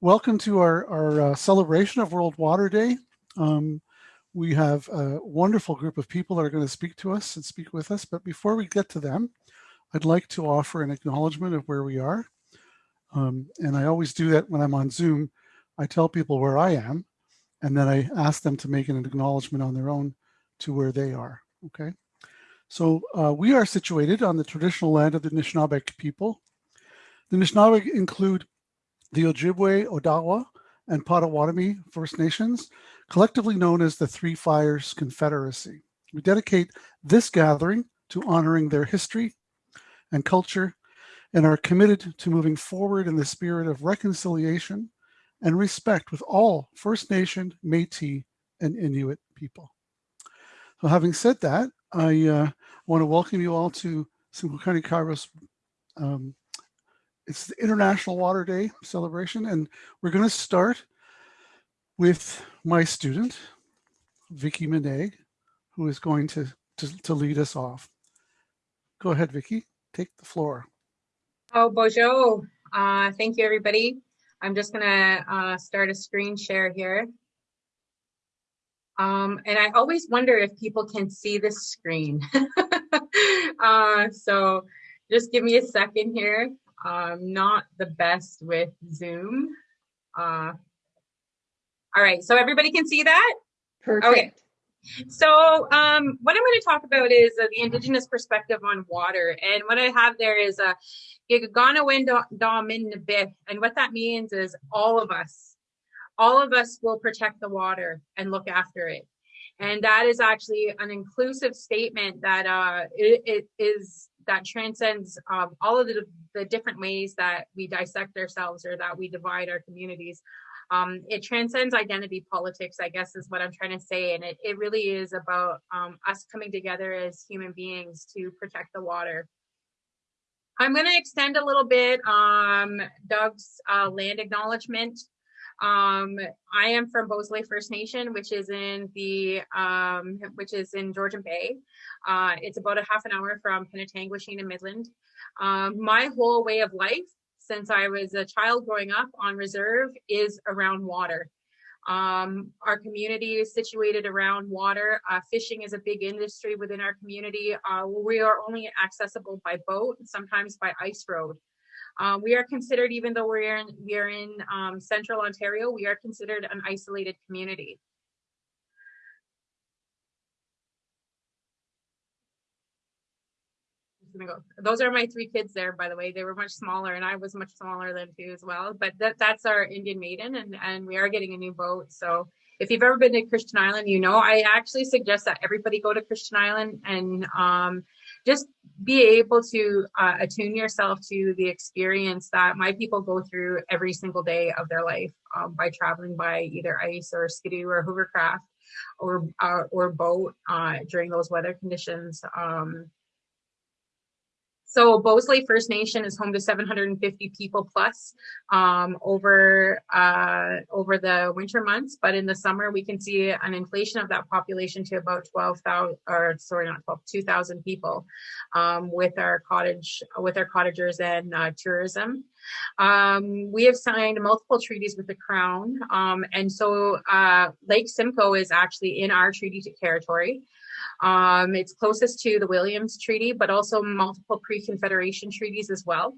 Welcome to our, our uh, celebration of World Water Day. Um, we have a wonderful group of people that are going to speak to us and speak with us. But before we get to them, I'd like to offer an acknowledgement of where we are. Um, and I always do that when I'm on Zoom. I tell people where I am, and then I ask them to make an acknowledgement on their own to where they are, okay? So uh, we are situated on the traditional land of the Anishinaabe people. The Anishinaabe include the Ojibwe, Odawa, and Potawatomi First Nations, collectively known as the Three Fires Confederacy. We dedicate this gathering to honoring their history and culture and are committed to moving forward in the spirit of reconciliation and respect with all First Nation, Métis, and Inuit people. So having said that, I uh, want to welcome you all to Simcoe Kairos um, it's the International Water Day celebration, and we're going to start with my student, Vicky Monague, who is going to, to, to lead us off. Go ahead, Vicky, take the floor. Oh, bonjour. Uh, thank you, everybody. I'm just going to uh, start a screen share here. Um, and I always wonder if people can see this screen. uh, so just give me a second here um, not the best with Zoom. Uh, all right, so everybody can see that? Perfect. Okay. So um, what I'm going to talk about is uh, the Indigenous perspective on water. And what I have there is a uh, and what that means is all of us, all of us will protect the water and look after it. And that is actually an inclusive statement that uh, it, it is that transcends um, all of the, the different ways that we dissect ourselves or that we divide our communities. Um, it transcends identity politics, I guess is what I'm trying to say. And it, it really is about um, us coming together as human beings to protect the water. I'm going to extend a little bit um, Doug's uh, land acknowledgement. Um, I am from Beausoleil First Nation, which is in the um, which is in Georgian Bay. Uh, it's about a half an hour from Penetanguishene and Midland. Um, my whole way of life since I was a child growing up on reserve is around water. Um, our community is situated around water. Uh, fishing is a big industry within our community. Uh, we are only accessible by boat, sometimes by ice road. Um, we are considered, even though we're in, we are in um, central Ontario, we are considered an isolated community. Go. Those are my three kids there, by the way. They were much smaller and I was much smaller than two as well. But that, that's our Indian maiden and, and we are getting a new boat. So if you've ever been to Christian Island, you know, I actually suggest that everybody go to Christian Island and um, just be able to uh, attune yourself to the experience that my people go through every single day of their life um, by traveling by either ice or skidoo or hovercraft or uh, or boat uh, during those weather conditions. Um, so Beausoleil First Nation is home to 750 people plus um, over uh, over the winter months, but in the summer we can see an inflation of that population to about 12,000 or sorry, not 12, 2,000 people um, with our cottage with our cottagers and uh, tourism. Um, we have signed multiple treaties with the Crown, um, and so uh, Lake Simcoe is actually in our treaty territory. Um, it's closest to the Williams Treaty, but also multiple pre-Confederation treaties as well.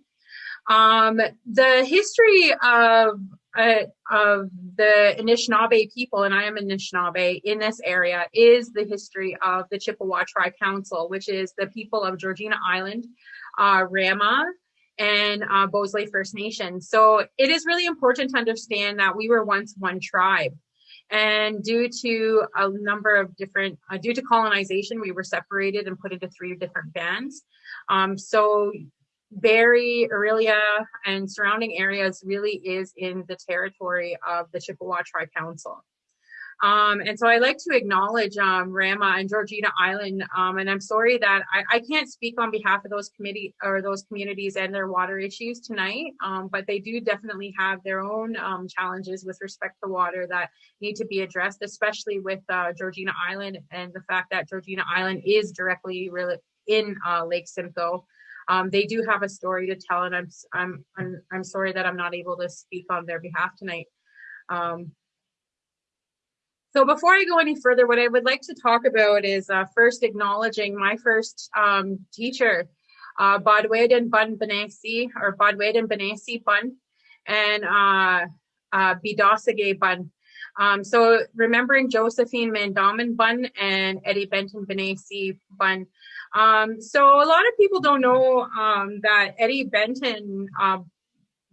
Um, the history of uh, of the Anishinaabe people, and I am Anishinaabe in this area, is the history of the Chippewa Tri Council, which is the people of Georgina Island, uh, Rama, and uh, Beausoleil First Nation. So it is really important to understand that we were once one tribe. And due to a number of different, uh, due to colonization, we were separated and put into three different bands. Um, so Barrie, Orillia, and surrounding areas really is in the territory of the Chippewa Tri-Council. Um, and so I like to acknowledge um, Rama and Georgina Island, um, and I'm sorry that I, I, can't speak on behalf of those committee or those communities and their water issues tonight, um, but they do definitely have their own um, challenges with respect to water that need to be addressed, especially with uh, Georgina Island and the fact that Georgina Island is directly in uh, Lake Simcoe. um, they do have a story to tell, and I'm I'm I'm, I'm sorry that I'm not able to speak on their behalf tonight. Um, so before I go any further, what I would like to talk about is uh, first acknowledging my first um, teacher, uh, Badweden Bun Benesi, or Badweden Benesi Bun, and uh, uh, Bun. Um, so remembering Josephine Mandamin Bun and Eddie Benton Benesi Bun. Um, so a lot of people don't know um, that Eddie Benton uh,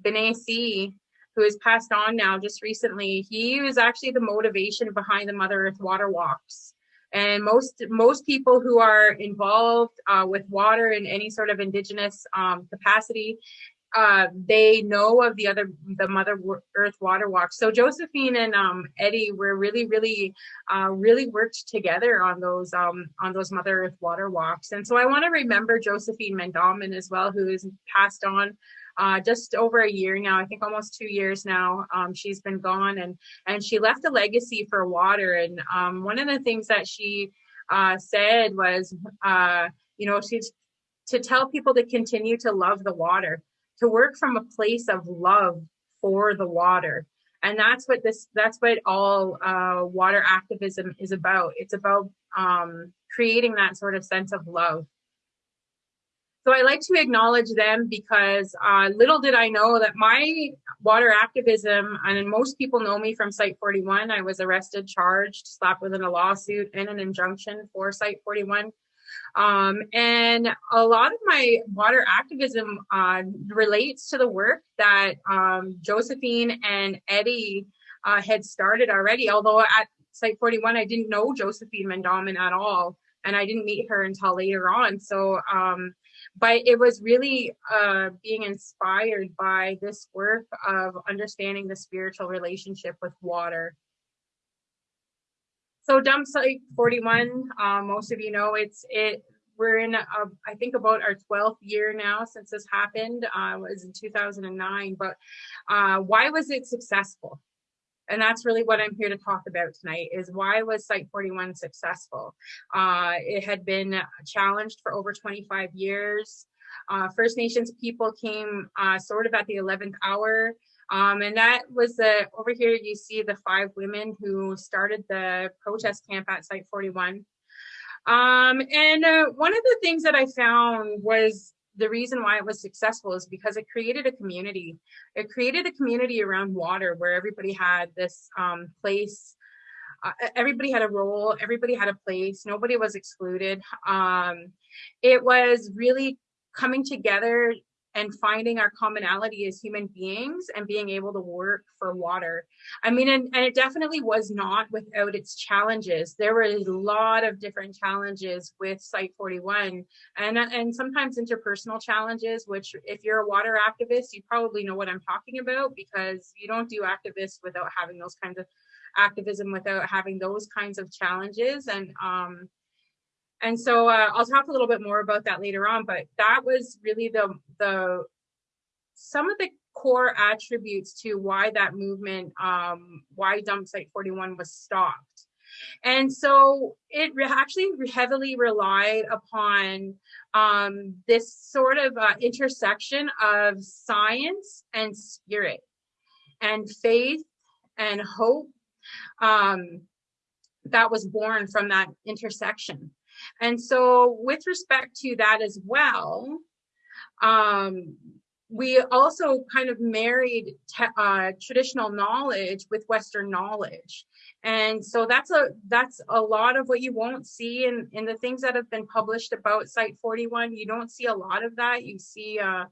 Benesi who has passed on now just recently, he was actually the motivation behind the Mother Earth Water Walks. And most most people who are involved uh, with water in any sort of indigenous um, capacity, uh, they know of the other the Mother Earth Water Walks. So Josephine and um, Eddie were really really uh, really worked together on those um, on those Mother Earth Water Walks. And so I want to remember Josephine Mandamin as well, who is passed on uh, just over a year now, I think almost two years now, um, she's been gone and, and she left a legacy for water. And um, one of the things that she uh, said was, uh, you know, she's to tell people to continue to love the water, to work from a place of love for the water. And that's what this, that's what all uh, water activism is about. It's about um, creating that sort of sense of love. So I like to acknowledge them because uh, little did I know that my water activism, and most people know me from Site 41, I was arrested, charged, slapped within a lawsuit and an injunction for Site 41. Um, and a lot of my water activism uh, relates to the work that um, Josephine and Eddie uh, had started already, although at Site 41, I didn't know Josephine Mandamin at all, and I didn't meet her until later on. So um, but it was really uh, being inspired by this work of understanding the spiritual relationship with water. So dump site 41, um, most of you know it's it. We're in, a, I think, about our 12th year now since this happened. Uh, was in 2009. But uh, why was it successful? And that's really what I'm here to talk about tonight is why was Site 41 successful? Uh, it had been challenged for over 25 years. Uh, First Nations people came uh, sort of at the 11th hour. Um, and that was the, over here you see the five women who started the protest camp at Site 41. Um, and uh, one of the things that I found was the reason why it was successful is because it created a community. It created a community around water where everybody had this um, place. Uh, everybody had a role. Everybody had a place. Nobody was excluded. Um, it was really coming together and finding our commonality as human beings and being able to work for water. I mean, and, and, it definitely was not without its challenges. There were a lot of different challenges with Site 41 and, and sometimes interpersonal challenges, which if you're a water activist, you probably know what I'm talking about because you don't do activists without having those kinds of activism, without having those kinds of challenges. And um, and so uh, I'll talk a little bit more about that later on, but that was really the, the some of the core attributes to why that movement, um, why Dump Site 41 was stopped. And so it actually heavily relied upon um, this sort of uh, intersection of science and spirit and faith and hope um, that was born from that intersection. And so with respect to that as well, um, we also kind of married uh, traditional knowledge with Western knowledge. And so that's a that's a lot of what you won't see in, in the things that have been published about Site 41. You don't see a lot of that. You see, uh,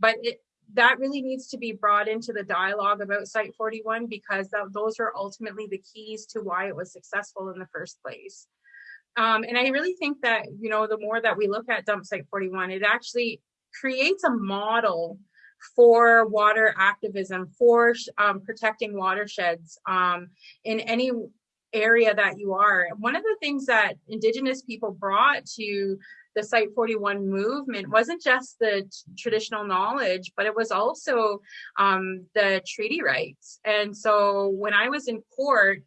but it, that really needs to be brought into the dialogue about Site 41 because that, those are ultimately the keys to why it was successful in the first place. Um, and I really think that, you know, the more that we look at Dump Site 41, it actually creates a model for water activism, for um, protecting watersheds um, in any area that you are. One of the things that Indigenous people brought to the Site 41 movement wasn't just the traditional knowledge, but it was also um, the treaty rights. And so when I was in court,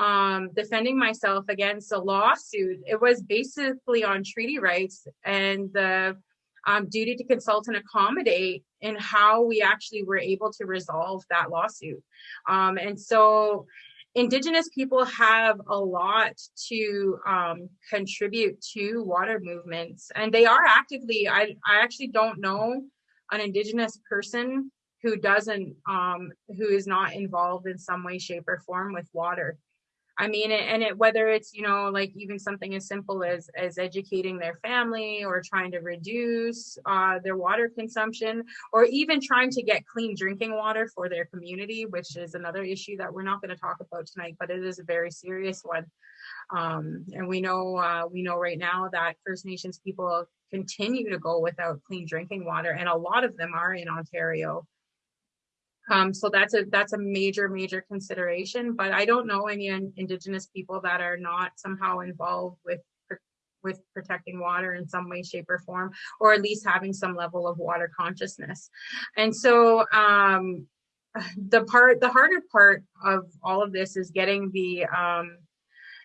um, defending myself against a lawsuit. It was basically on treaty rights and the um, duty to consult and accommodate in how we actually were able to resolve that lawsuit. Um, and so Indigenous people have a lot to um, contribute to water movements, and they are actively. I, I actually don't know an Indigenous person who doesn't, um, who is not involved in some way, shape, or form with water. I mean, and it, whether it's, you know, like even something as simple as, as educating their family or trying to reduce uh, their water consumption, or even trying to get clean drinking water for their community, which is another issue that we're not going to talk about tonight, but it is a very serious one. Um, and we know, uh, we know right now that First Nations people continue to go without clean drinking water, and a lot of them are in Ontario. Um, so that's a that's a major major consideration. But I don't know any Indigenous people that are not somehow involved with with protecting water in some way, shape, or form, or at least having some level of water consciousness. And so um, the part the harder part of all of this is getting the um,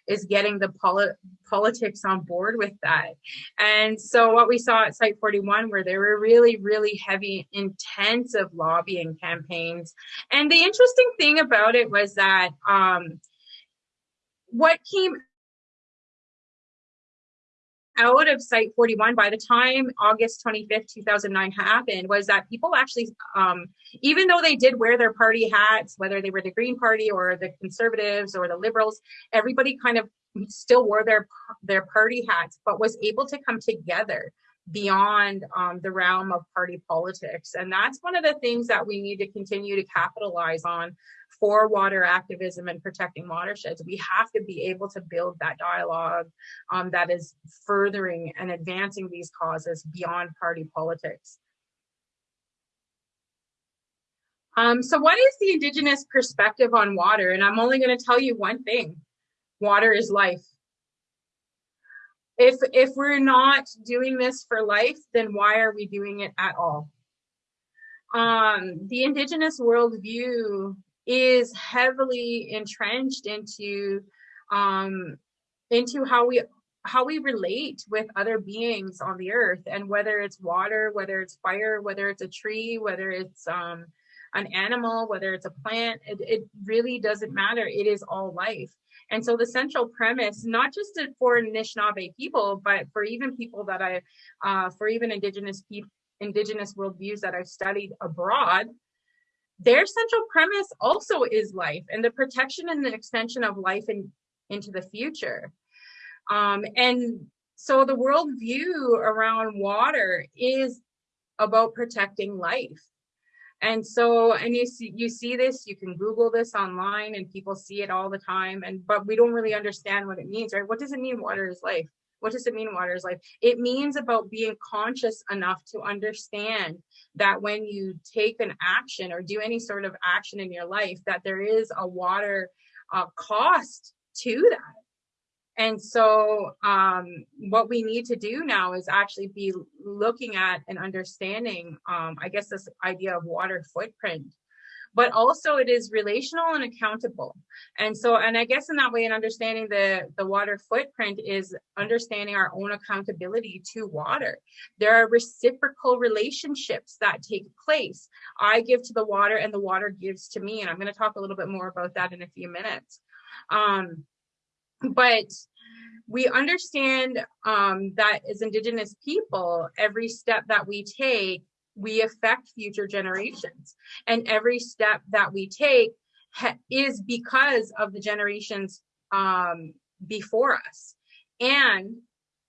is getting the poli politics on board with that. And so what we saw at Site 41 where there were really, really heavy, intensive lobbying campaigns. And the interesting thing about it was that um, what came out of Site 41 by the time August 25th, 2009 happened was that people actually, um, even though they did wear their party hats, whether they were the Green Party or the Conservatives or the Liberals, everybody kind of still wore their their party hats, but was able to come together beyond um, the realm of party politics. And that's one of the things that we need to continue to capitalize on for water activism and protecting watersheds. We have to be able to build that dialogue um, that is furthering and advancing these causes beyond party politics. Um, so what is the Indigenous perspective on water? And I'm only going to tell you one thing. Water is life if if we're not doing this for life then why are we doing it at all um, the indigenous worldview is heavily entrenched into um, into how we how we relate with other beings on the earth. And whether it's water whether it's fire whether it's a tree whether it's um, an animal whether it's a plant it, it really doesn't matter. It is all life. And so the central premise, not just for Anishinaabe people, but for even people that I, uh, for even indigenous people, indigenous worldviews that I've studied abroad, their central premise also is life and the protection and the extension of life in, into the future. Um, and so the worldview around water is about protecting life. And so, and you see, you see this, you can Google this online and people see it all the time. And, but we don't really understand what it means, right? What does it mean water is life? What does it mean water is life? It means about being conscious enough to understand that when you take an action or do any sort of action in your life, that there is a water uh, cost to that and so um, what we need to do now is actually be looking at and understanding, um, I guess, this idea of water footprint, but also it is relational and accountable. And so, and I guess in that way, in understanding the, the water footprint is understanding our own accountability to water. There are reciprocal relationships that take place. I give to the water and the water gives to me. And I'm going to talk a little bit more about that in a few minutes. Um, but we understand um, that as Indigenous people, every step that we take, we affect future generations. And every step that we take is because of the generations um, before us. And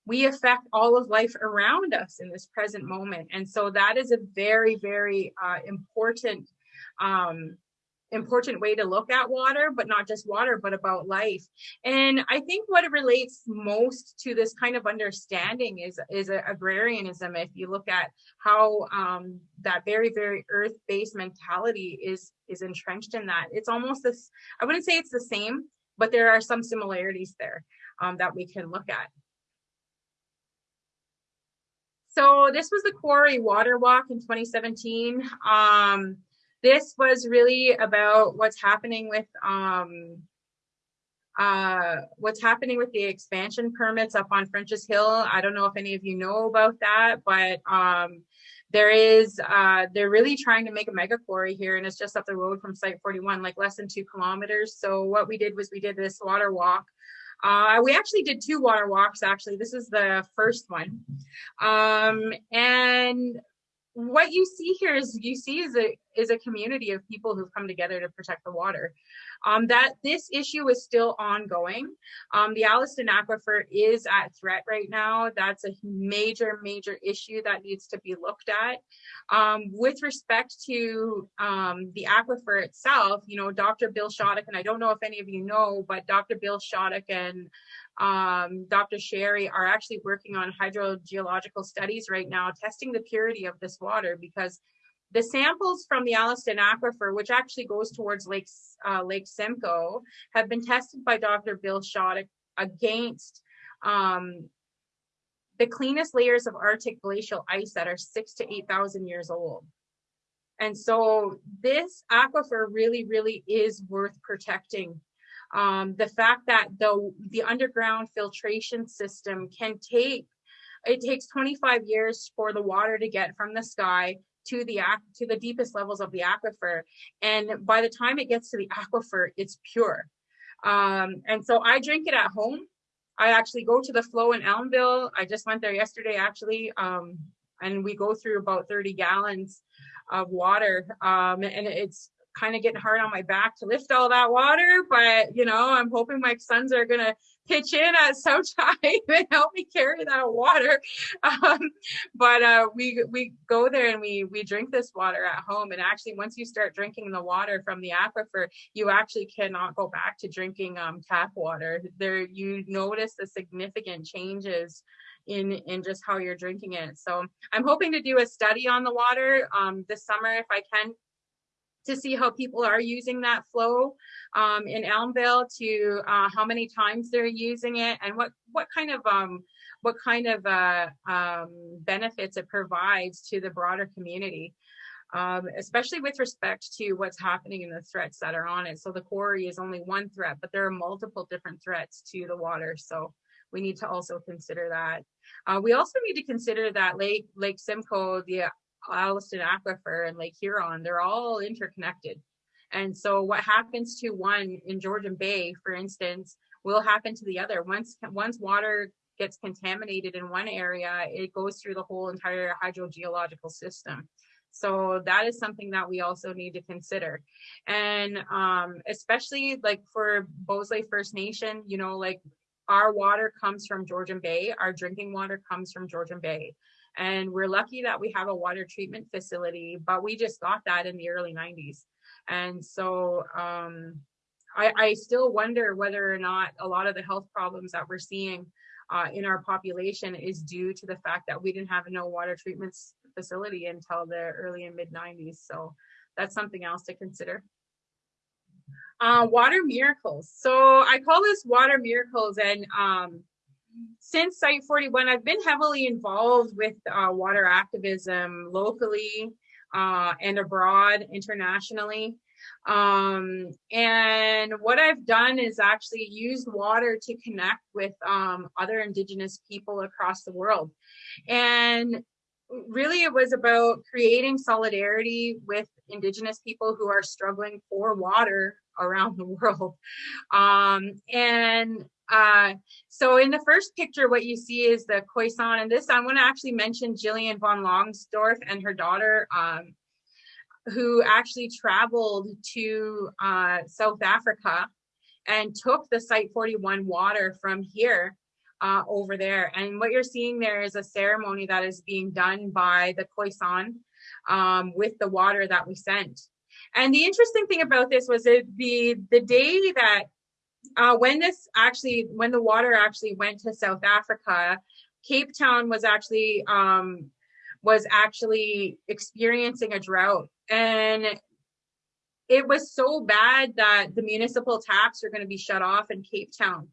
we affect all of life around us in this present moment. And so that is a very, very uh, important um, important way to look at water, but not just water, but about life. And I think what it relates most to this kind of understanding is, is agrarianism. If you look at how um, that very, very earth-based mentality is, is entrenched in that, it's almost this, I wouldn't say it's the same, but there are some similarities there um, that we can look at. So this was the Quarry Water Walk in 2017. Um, this was really about what's happening with um, uh, what's happening with the expansion permits up on French's Hill. I don't know if any of you know about that, but um, there is, uh, they're really trying to make a mega quarry here and it's just up the road from site 41, like less than two kilometers. So what we did was we did this water walk. Uh, we actually did two water walks, actually. This is the first one. Um, and what you see here is you see is a is a community of people who've come together to protect the water. Um, that this issue is still ongoing. Um, the Alliston Aquifer is at threat right now. That's a major, major issue that needs to be looked at. Um, with respect to um, the aquifer itself, you know, Dr. Bill Shotyk, and I don't know if any of you know, but Dr. Bill Shotyk and um, Dr. Sherry are actually working on hydrogeological studies right now, testing the purity of this water because the samples from the Alliston Aquifer, which actually goes towards Lake, uh, Lake Simcoe, have been tested by Dr. Bill Shotyk against um, the cleanest layers of Arctic glacial ice that are six to 8,000 years old. And so this aquifer really, really is worth protecting um, the fact that the, the underground filtration system can take, it takes 25 years for the water to get from the sky to the to the deepest levels of the aquifer. And by the time it gets to the aquifer it's pure. Um, and so i drink it at home. I actually go to the flow in Elmvale. I just went there yesterday actually. Um, and we go through about 30 gallons of water. Um, and it's kind of getting hard on my back to lift all that water, but you know, I'm hoping my sons are gonna pitch in at some time and help me carry that water. Um, but uh, we we go there and we we drink this water at home. And actually, once you start drinking the water from the aquifer, you actually cannot go back to drinking um, tap water. There, you notice the significant changes in in just how you're drinking it. So I'm hoping to do a study on the water um, this summer if I can to see how people are using that flow um, in Elmvale to uh, how many times they're using it and what what kind of um, what kind of uh, um, benefits it provides to the broader community. Um, especially with respect to what's happening in the threats that are on it. So the quarry is only one threat, but there are multiple different threats to the water. So we need to also consider that. Uh, we also need to consider that Lake Lake Simcoe, the Alliston Aquifer and Lake Huron, they're all interconnected. And so what happens to one in Georgian Bay, for instance, will happen to the other. Once, once water gets contaminated in one area, it goes through the whole entire hydrogeological system. So that is something that we also need to consider. And um, especially like for Beausoleil First Nation, you know, like our water comes from Georgian Bay, our drinking water comes from Georgian Bay. And we're lucky that we have a water treatment facility, but we just got that in the early 90s. And so um, I, I, still wonder whether or not a lot of the health problems that we're seeing uh, in our population is due to the fact that we didn't have no water treatment facility until the early and mid 90s. So that's something else to consider. Uh, water miracles. So I call this water miracles and um, since Site 41, I've been heavily involved with uh, water activism locally uh, and abroad internationally. Um, and what I've done is actually used water to connect with um, other Indigenous people across the world. And really it was about creating solidarity with Indigenous people who are struggling for water around the world. Um, and uh, so in the first picture, what you see is the Khoisan, and this I want to actually mention Jillian von Longsdorf and her daughter, um, who actually traveled to uh, South Africa and took the Site 41 water from here uh, over there. And what you're seeing there is a ceremony that is being done by the Khoisan um, with the water that we sent. And the interesting thing about this was it the the day that uh, when this actually, when the water actually went to South Africa, Cape Town was actually um, was actually experiencing a drought, and it was so bad that the municipal taps are going to be shut off in Cape Town.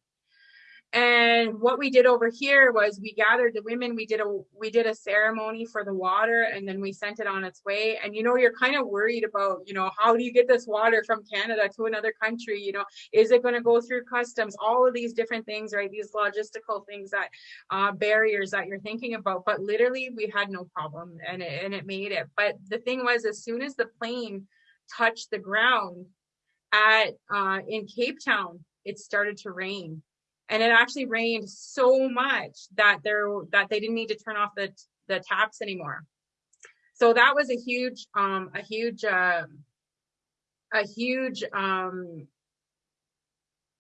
And what we did over here was we gathered the women, we did a we did a ceremony for the water and then we sent it on its way. And you know, you're kind of worried about, you know, how do you get this water from Canada to another country? You know, is it going to go through customs? All of these different things, right? These logistical things that uh, barriers that you're thinking about. But literally we had no problem and it, and it made it. But the thing was, as soon as the plane touched the ground at uh, in Cape Town, it started to rain and it actually rained so much that there that they didn't need to turn off the the taps anymore. So that was a huge um a huge uh, a huge um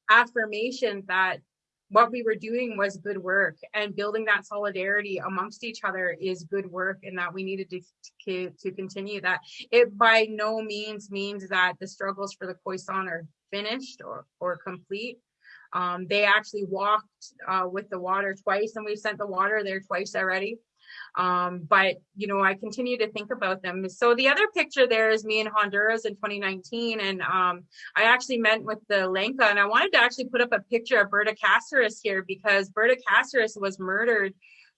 affirmation that what we were doing was good work and building that solidarity amongst each other is good work and that we needed to, to, to continue that. It by no means means that the struggles for the Khoisan are finished or, or complete um, they actually walked uh, with the water twice and we sent the water there twice already. Um, but, you know, I continue to think about them. So the other picture there is me in Honduras in 2019. And um, I actually met with the Lenca and I wanted to actually put up a picture of Berta Cáceres here because Berta Cáceres was murdered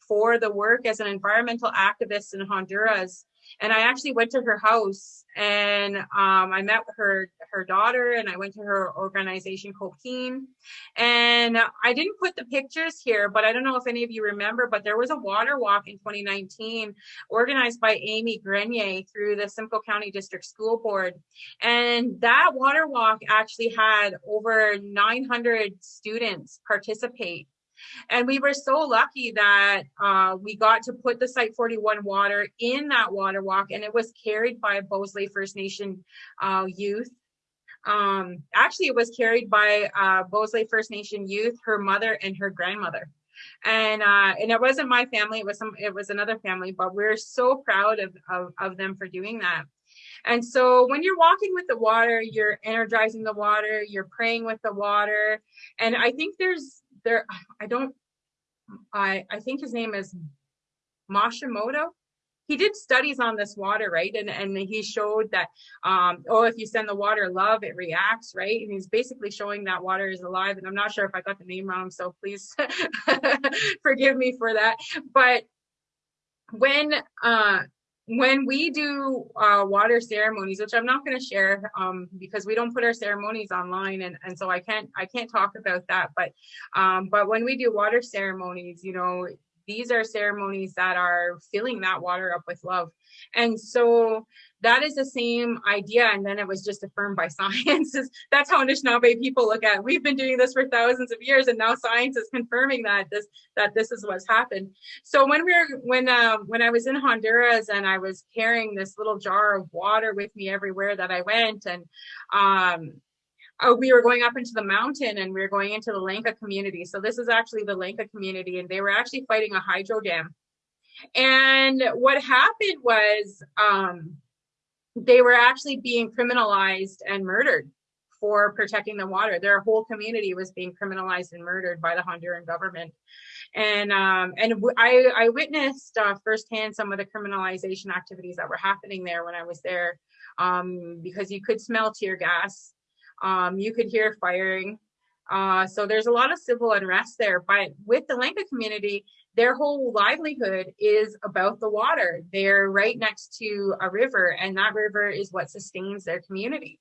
for the work as an environmental activist in Honduras and I actually went to her house and um, I met her her daughter and I went to her organization COPINH and I didn't put the pictures here but I don't know if any of you remember but there was a water walk in 2019 organized by Amy Grenier through the Simcoe County District School Board. And that water walk actually had over 900 students participate and we were so lucky that uh, we got to put the Site 41 water in that water walk, and it was carried by Beausoleil First Nation uh, youth. Um, actually, it was carried by uh, Beausoleil First Nation youth, her mother and her grandmother. And uh, and it wasn't my family; it was some, it was another family. But we're so proud of, of of them for doing that. And so when you're walking with the water, you're energizing the water, you're praying with the water. And I think there's there, I don't, I, I think his name is Mashimoto. He did studies on this water, right? And, and he showed that, um, oh, if you send the water love, it reacts, right? And he's basically showing that water is alive. And I'm not sure if I got the name wrong, so please forgive me for that. But when uh, when we do uh, water ceremonies, which I'm not going to share um, because we don't put our ceremonies online, and, and so I can't I can't talk about that. But um, but when we do water ceremonies, you know, these are ceremonies that are filling that water up with love, and so that is the same idea. And then it was just affirmed by science. That's how Anishinaabe people look at it. We've been doing this for thousands of years, and now science is confirming that this that this is what's happened. So when we were when uh, when I was in Honduras and I was carrying this little jar of water with me everywhere that I went, and um, uh, we were going up into the mountain and we were going into the Lenca community. So this is actually the Lenca community, and they were actually fighting a hydro dam. And what happened was um, they were actually being criminalized and murdered for protecting the water. Their whole community was being criminalized and murdered by the Honduran government. And um, and I, I witnessed uh, firsthand some of the criminalization activities that were happening there when I was there, um, because you could smell tear gas, um, you could hear firing. Uh, so there's a lot of civil unrest there. But with the Lenca community, their whole livelihood is about the water. They're right next to a river, and that river is what sustains their community.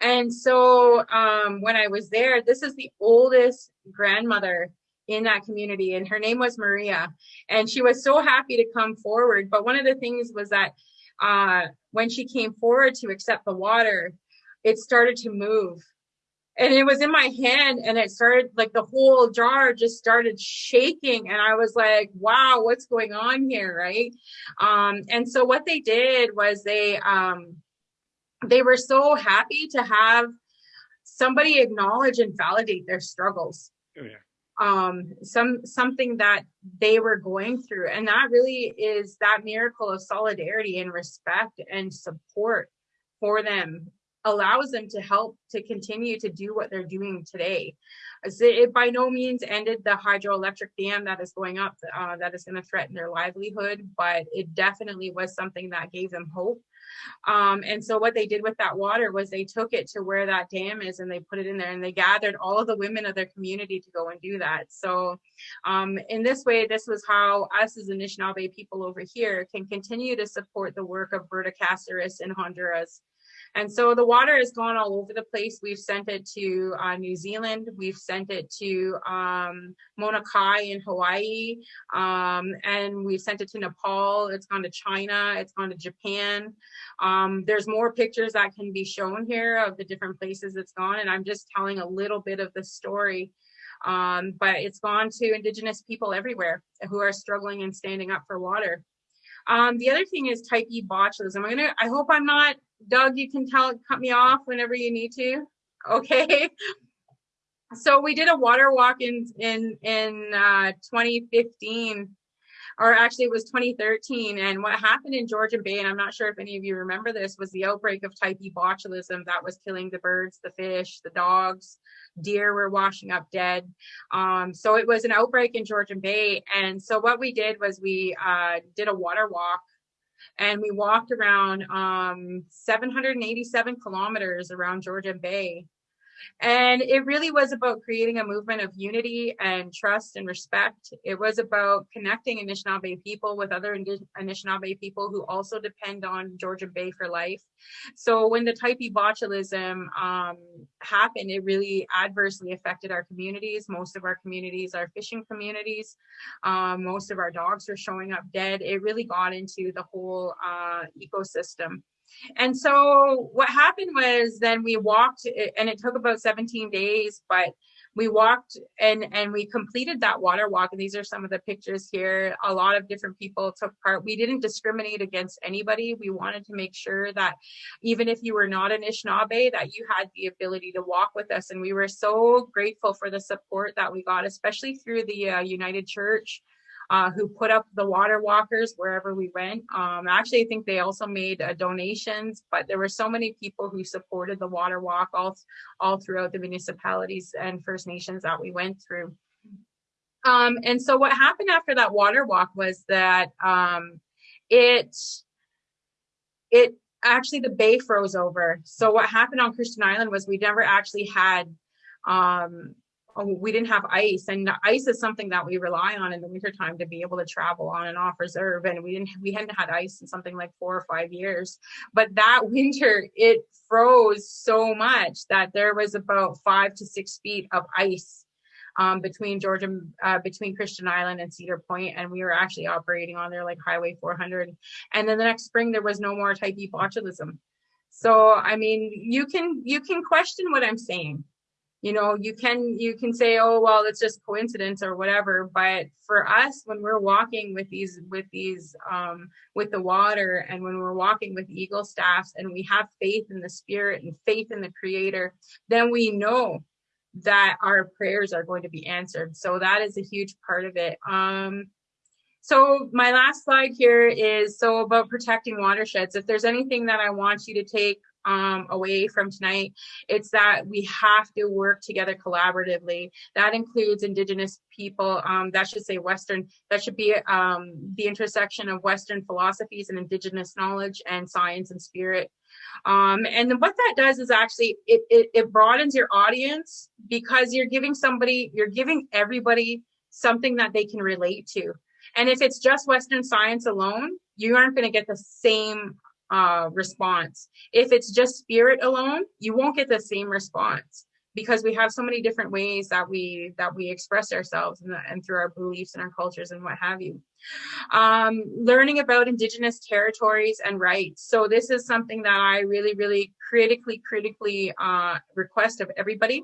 And so um, when I was there, this is the oldest grandmother in that community, and her name was Maria. And she was so happy to come forward. But one of the things was that uh, when she came forward to accept the water, it started to move and it was in my hand and it started like the whole jar just started shaking and i was like wow what's going on here? Right? Um and so what they did was they um they were so happy to have somebody acknowledge and validate their struggles. Oh, yeah. um some something that they were going through and that really is that miracle of solidarity and respect and support for them allows them to help to continue to do what they're doing today. It by no means ended the hydroelectric dam that is going up uh, that is going to threaten their livelihood, but it definitely was something that gave them hope. Um, and so what they did with that water was they took it to where that dam is and they put it in there and they gathered all of the women of their community to go and do that. So um, in this way, this was how us as Anishinaabe people over here can continue to support the work of Berta Cáceres in Honduras. And so the water has gone all over the place. We've sent it to uh, New Zealand. We've sent it to um, Mauna Kea in Hawaii. Um, and we've sent it to Nepal. It's gone to China. It's gone to Japan. Um, there's more pictures that can be shown here of the different places it's gone. And I'm just telling a little bit of the story. Um, but it's gone to Indigenous people everywhere who are struggling and standing up for water. Um, the other thing is type E botulism. I'm gonna, I hope I'm not Doug, you can tell cut me off whenever you need to. Okay. So we did a water walk in in in uh, 2015, or actually it was 2013. And what happened in Georgian Bay, and I'm not sure if any of you remember this, was the outbreak of type E botulism that was killing the birds, the fish, the dogs, deer were washing up dead. Um, so it was an outbreak in Georgian Bay. And so what we did was we uh, did a water walk and we walked around um, 787 kilometers around Georgian Bay and it really was about creating a movement of unity and trust and respect. It was about connecting Anishinaabe people with other Anishinaabe people who also depend on Georgian Bay for life. So when the type E botulism um, happened, it really adversely affected our communities. Most of our communities are fishing communities. Um, most of our dogs are showing up dead. It really got into the whole uh, ecosystem. And so what happened was then we walked and it took about 17 days, but we walked and and we completed that water walk. And these are some of the pictures here. A lot of different people took part. We didn't discriminate against anybody. We wanted to make sure that even if you were not an Anishinaabe that you had the ability to walk with us. And we were so grateful for the support that we got especially through the uh, United Church uh, who put up the water walkers wherever we went. Um, actually, I think they also made uh, donations, but there were so many people who supported the water walk all, all throughout the municipalities and First Nations that we went through. Um, and so what happened after that water walk was that um, it, it actually the bay froze over. So what happened on Christian Island was we never actually had um, we didn't have ice and ice is something that we rely on in the wintertime to be able to travel on and off reserve and we didn't we hadn't had ice in something like four or five years but that winter it froze so much that there was about five to six feet of ice um, between Georgia, uh, between Christian Island and Cedar Point, and we were actually operating on there like Highway 400. And then the next spring, there was no more type E botulism. So, I mean, you can you can question what I'm saying you know you can you can say oh well it's just coincidence or whatever. But for us when we're walking with these with these um with the water and when we're walking with eagle staffs and we have faith in the spirit and faith in the creator then we know that our prayers are going to be answered. So that is a huge part of it. Um so my last slide here is so about protecting watersheds. If there's anything that i want you to take um, away from tonight. It's that we have to work together collaboratively. That includes Indigenous people. Um, that should say Western. That should be um, the intersection of Western philosophies and Indigenous knowledge and science and spirit. Um, and what that does is actually it, it, it broadens your audience because you're giving somebody, you're giving everybody something that they can relate to. And if it's just Western science alone, you aren't going to get the same uh, response. If it's just spirit alone, you won't get the same response because we have so many different ways that we that we express ourselves and, and through our beliefs and our cultures and what have you. Um, learning about indigenous territories and rights. So this is something that I really, really critically, critically uh, request of everybody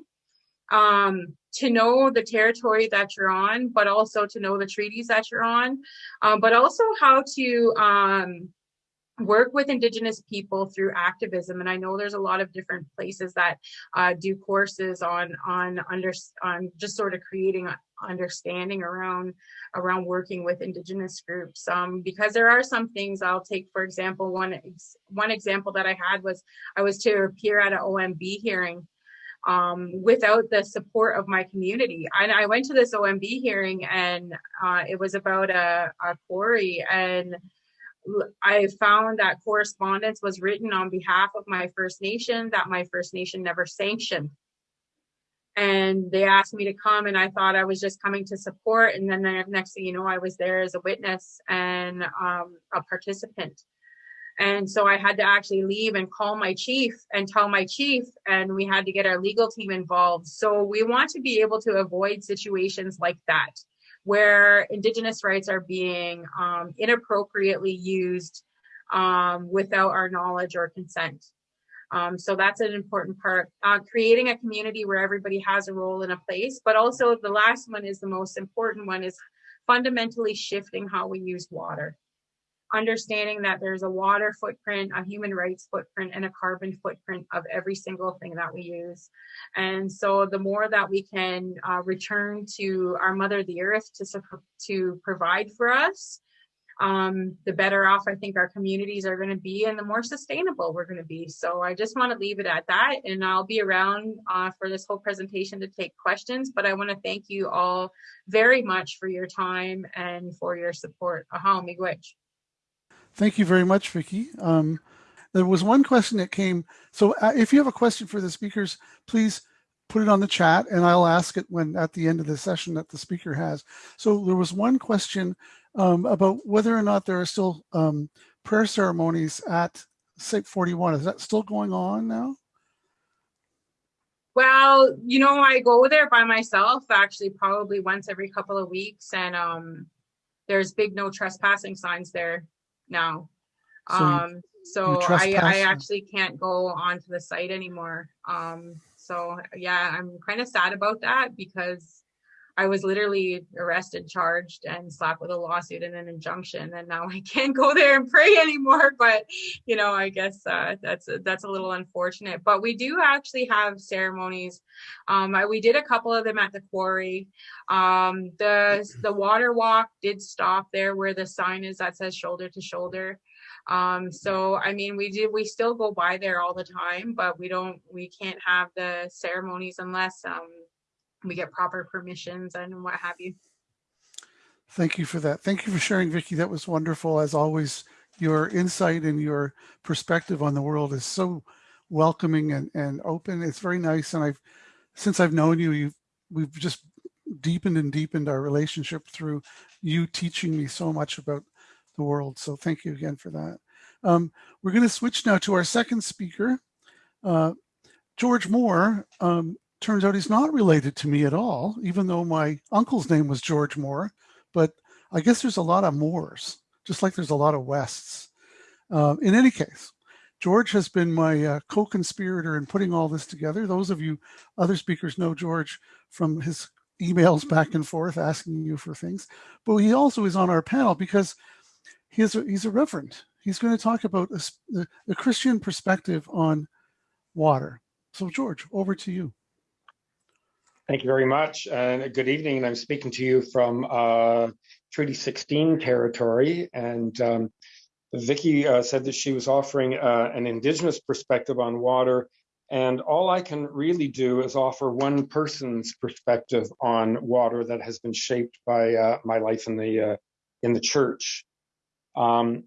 um, to know the territory that you're on, but also to know the treaties that you're on, um, but also how to um, work with indigenous people through activism and i know there's a lot of different places that uh, do courses on on under on just sort of creating understanding around around working with indigenous groups um, because there are some things i'll take for example one one example that i had was i was to appear at an omb hearing um, without the support of my community. And I went to this OMB hearing and uh, it was about a, a quarry and I found that correspondence was written on behalf of my First Nation that my First Nation never sanctioned. And they asked me to come, and I thought I was just coming to support. And then the next thing you know, I was there as a witness and um, a participant. And so I had to actually leave and call my chief and tell my chief, and we had to get our legal team involved. So we want to be able to avoid situations like that where indigenous rights are being um, inappropriately used um, without our knowledge or consent. Um, so that's an important part. Uh, creating a community where everybody has a role in a place, but also the last one is the most important one is fundamentally shifting how we use water understanding that there's a water footprint, a human rights footprint, and a carbon footprint of every single thing that we use. And so the more that we can uh, return to our mother, the earth, to, to provide for us, um, the better off I think our communities are going to be and the more sustainable we're going to be. So I just want to leave it at that. And I'll be around uh, for this whole presentation to take questions. But I want to thank you all very much for your time and for your support. Aha, miigwech. Thank you very much, Vicki. Um, there was one question that came. So uh, if you have a question for the speakers, please put it on the chat and I'll ask it when at the end of the session that the speaker has. So there was one question um, about whether or not there are still um, prayer ceremonies at Site 41. Is that still going on now? Well, you know, I go there by myself actually probably once every couple of weeks and um, there's big no trespassing signs there now. So um, so I, I actually can't go onto the site anymore. Um, so yeah, I'm kind of sad about that because I was literally arrested, charged, and slapped with a lawsuit and an injunction, and now I can't go there and pray anymore. But you know, I guess uh, that's that's a little unfortunate. But we do actually have ceremonies. Um, I, we did a couple of them at the quarry. Um, the the water walk did stop there where the sign is that says shoulder to shoulder. Um, so I mean, we do we still go by there all the time, but we don't we can't have the ceremonies unless um, we get proper permissions and what have you. Thank you for that. Thank you for sharing, Vicki. That was wonderful. As always, your insight and your perspective on the world is so welcoming and, and open. It's very nice. And I've, since I've known you, you've, we've just deepened and deepened our relationship through you teaching me so much about the world. So thank you again for that. Um, we're going to switch now to our second speaker, uh, George Moore. Um, turns out he's not related to me at all, even though my uncle's name was George Moore. But I guess there's a lot of Moores, just like there's a lot of Wests. Uh, in any case, George has been my uh, co-conspirator in putting all this together. Those of you other speakers know George from his emails back and forth asking you for things. But he also is on our panel because he is a, he's a reverend. He's going to talk about a, the Christian perspective on water. So George, over to you. Thank you very much, and good evening. And I'm speaking to you from uh, Treaty 16 territory, and um, Vicki uh, said that she was offering uh, an Indigenous perspective on water, and all I can really do is offer one person's perspective on water that has been shaped by uh, my life in the uh, in the church. Um,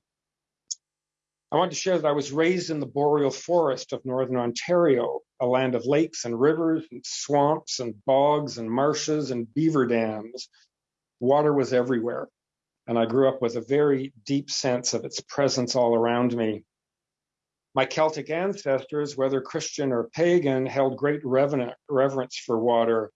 I want to share that I was raised in the boreal forest of northern Ontario, a land of lakes and rivers and swamps and bogs and marshes and beaver dams. Water was everywhere, and I grew up with a very deep sense of its presence all around me. My Celtic ancestors, whether Christian or pagan, held great reverence for water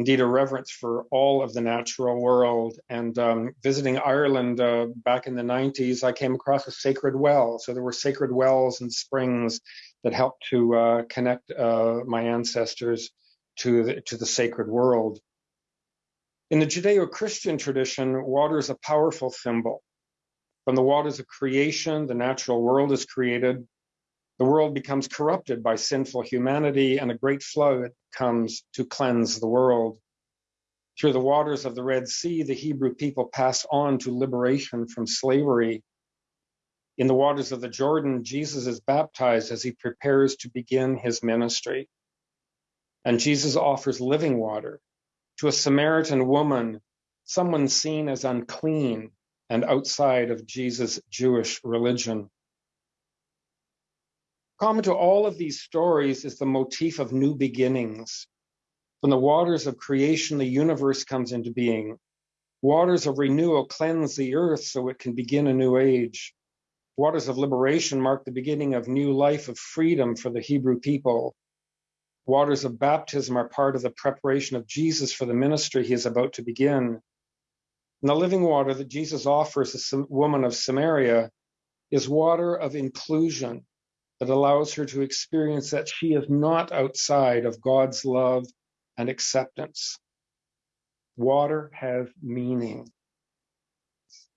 indeed a reverence for all of the natural world. And um, visiting Ireland uh, back in the 90s, I came across a sacred well. So there were sacred wells and springs that helped to uh, connect uh, my ancestors to the, to the sacred world. In the Judeo-Christian tradition, water is a powerful symbol, From the waters of creation, the natural world is created. The world becomes corrupted by sinful humanity, and a great flood comes to cleanse the world. Through the waters of the Red Sea, the Hebrew people pass on to liberation from slavery. In the waters of the Jordan, Jesus is baptized as he prepares to begin his ministry. And Jesus offers living water to a Samaritan woman, someone seen as unclean and outside of Jesus' Jewish religion. Common to all of these stories is the motif of new beginnings. From the waters of creation, the universe comes into being. Waters of renewal cleanse the earth so it can begin a new age. Waters of liberation mark the beginning of new life of freedom for the Hebrew people. Waters of baptism are part of the preparation of Jesus for the ministry he is about to begin. And the living water that Jesus offers the woman of Samaria is water of inclusion that allows her to experience that she is not outside of God's love and acceptance. Water has meaning.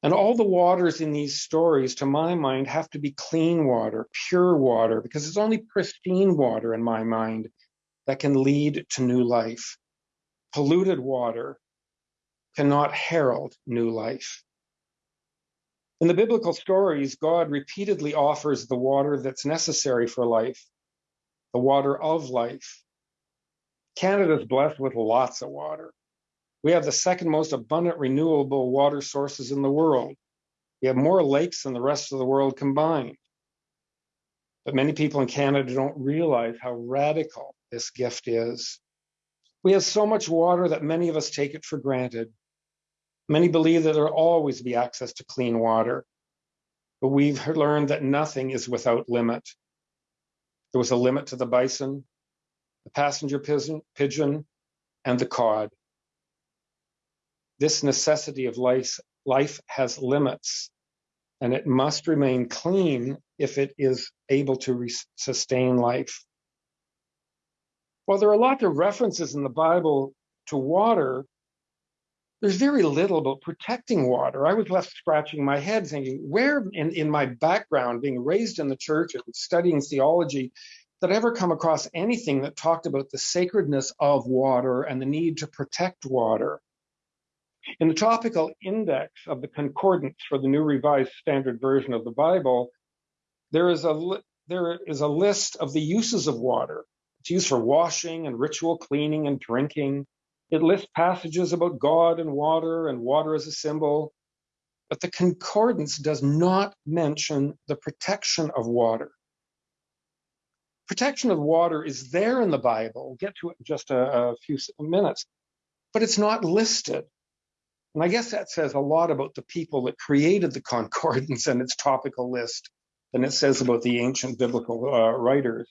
And all the waters in these stories, to my mind, have to be clean water, pure water, because it's only pristine water, in my mind, that can lead to new life. Polluted water cannot herald new life. In the biblical stories, God repeatedly offers the water that's necessary for life, the water of life. Canada is blessed with lots of water. We have the second most abundant renewable water sources in the world. We have more lakes than the rest of the world combined. But many people in Canada don't realize how radical this gift is. We have so much water that many of us take it for granted. Many believe that there will always be access to clean water, but we've learned that nothing is without limit. There was a limit to the bison, the passenger pigeon, and the cod. This necessity of life, life has limits, and it must remain clean if it is able to sustain life. While there are lots of references in the Bible to water, there's very little about protecting water. I was left scratching my head thinking, where in, in my background, being raised in the church and studying theology, did I ever come across anything that talked about the sacredness of water and the need to protect water? In the topical index of the concordance for the New Revised Standard Version of the Bible, there is a there is a list of the uses of water. It's used for washing and ritual cleaning and drinking. It lists passages about God and water and water as a symbol. But the concordance does not mention the protection of water. Protection of water is there in the Bible. We'll get to it in just a, a few minutes, but it's not listed. And I guess that says a lot about the people that created the concordance and its topical list than it says about the ancient biblical uh, writers.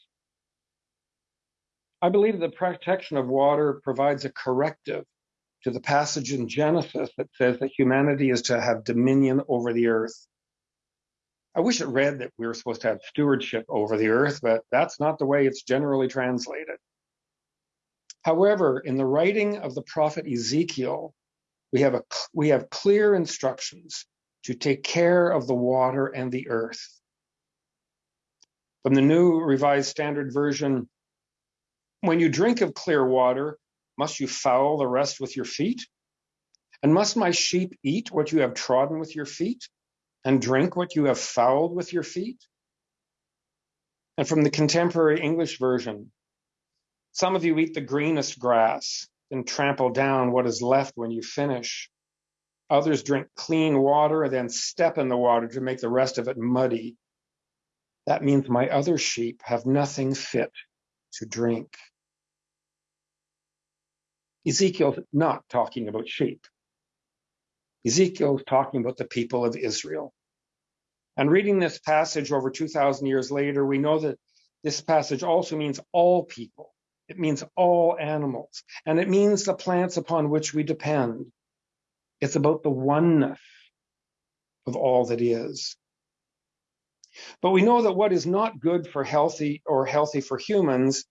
I believe the protection of water provides a corrective to the passage in Genesis that says that humanity is to have dominion over the earth. I wish it read that we were supposed to have stewardship over the earth, but that's not the way it's generally translated. However, in the writing of the prophet Ezekiel, we have, a, we have clear instructions to take care of the water and the earth. From the New Revised Standard Version, when you drink of clear water, must you foul the rest with your feet? And must my sheep eat what you have trodden with your feet, and drink what you have fouled with your feet? And from the contemporary English version, some of you eat the greenest grass, and trample down what is left when you finish. Others drink clean water and then step in the water to make the rest of it muddy. That means my other sheep have nothing fit to drink. Ezekiel's not talking about sheep. Ezekiel's talking about the people of Israel. And reading this passage over 2,000 years later, we know that this passage also means all people. It means all animals, and it means the plants upon which we depend. It's about the oneness of all that is. But we know that what is not good for healthy or healthy for humans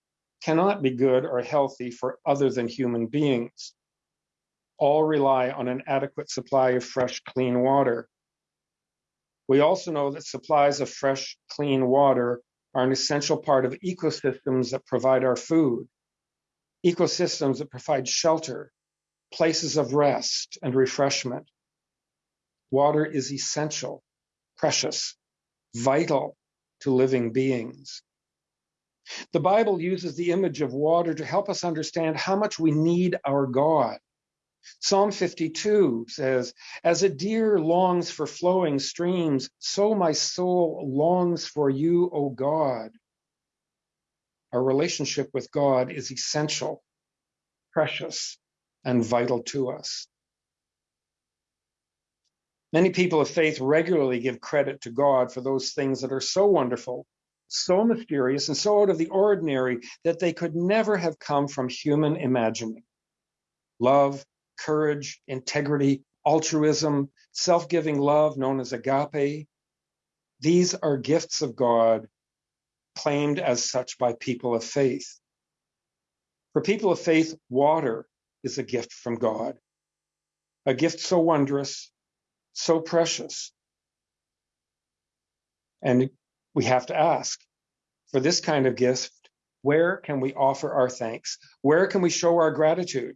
cannot be good or healthy for other than human beings. All rely on an adequate supply of fresh, clean water. We also know that supplies of fresh, clean water are an essential part of ecosystems that provide our food, ecosystems that provide shelter, places of rest and refreshment. Water is essential, precious, vital to living beings. The Bible uses the image of water to help us understand how much we need our God. Psalm 52 says, As a deer longs for flowing streams, so my soul longs for you, O God. Our relationship with God is essential, precious, and vital to us. Many people of faith regularly give credit to God for those things that are so wonderful, so mysterious, and so out of the ordinary that they could never have come from human imagining. Love, courage, integrity, altruism, self giving love known as agape. These are gifts of God claimed as such by people of faith. For people of faith, water is a gift from God, a gift so wondrous, so precious. And we have to ask for this kind of gift, where can we offer our thanks? Where can we show our gratitude?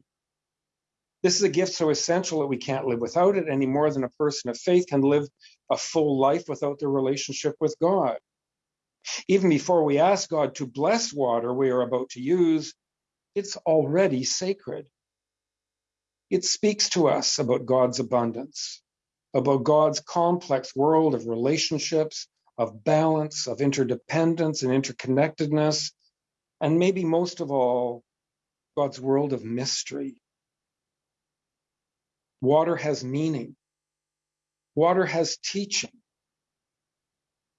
This is a gift so essential that we can't live without it any more than a person of faith can live a full life without their relationship with God. Even before we ask God to bless water we are about to use, it's already sacred. It speaks to us about God's abundance, about God's complex world of relationships, of balance, of interdependence and interconnectedness, and maybe most of all, God's world of mystery. Water has meaning. Water has teaching.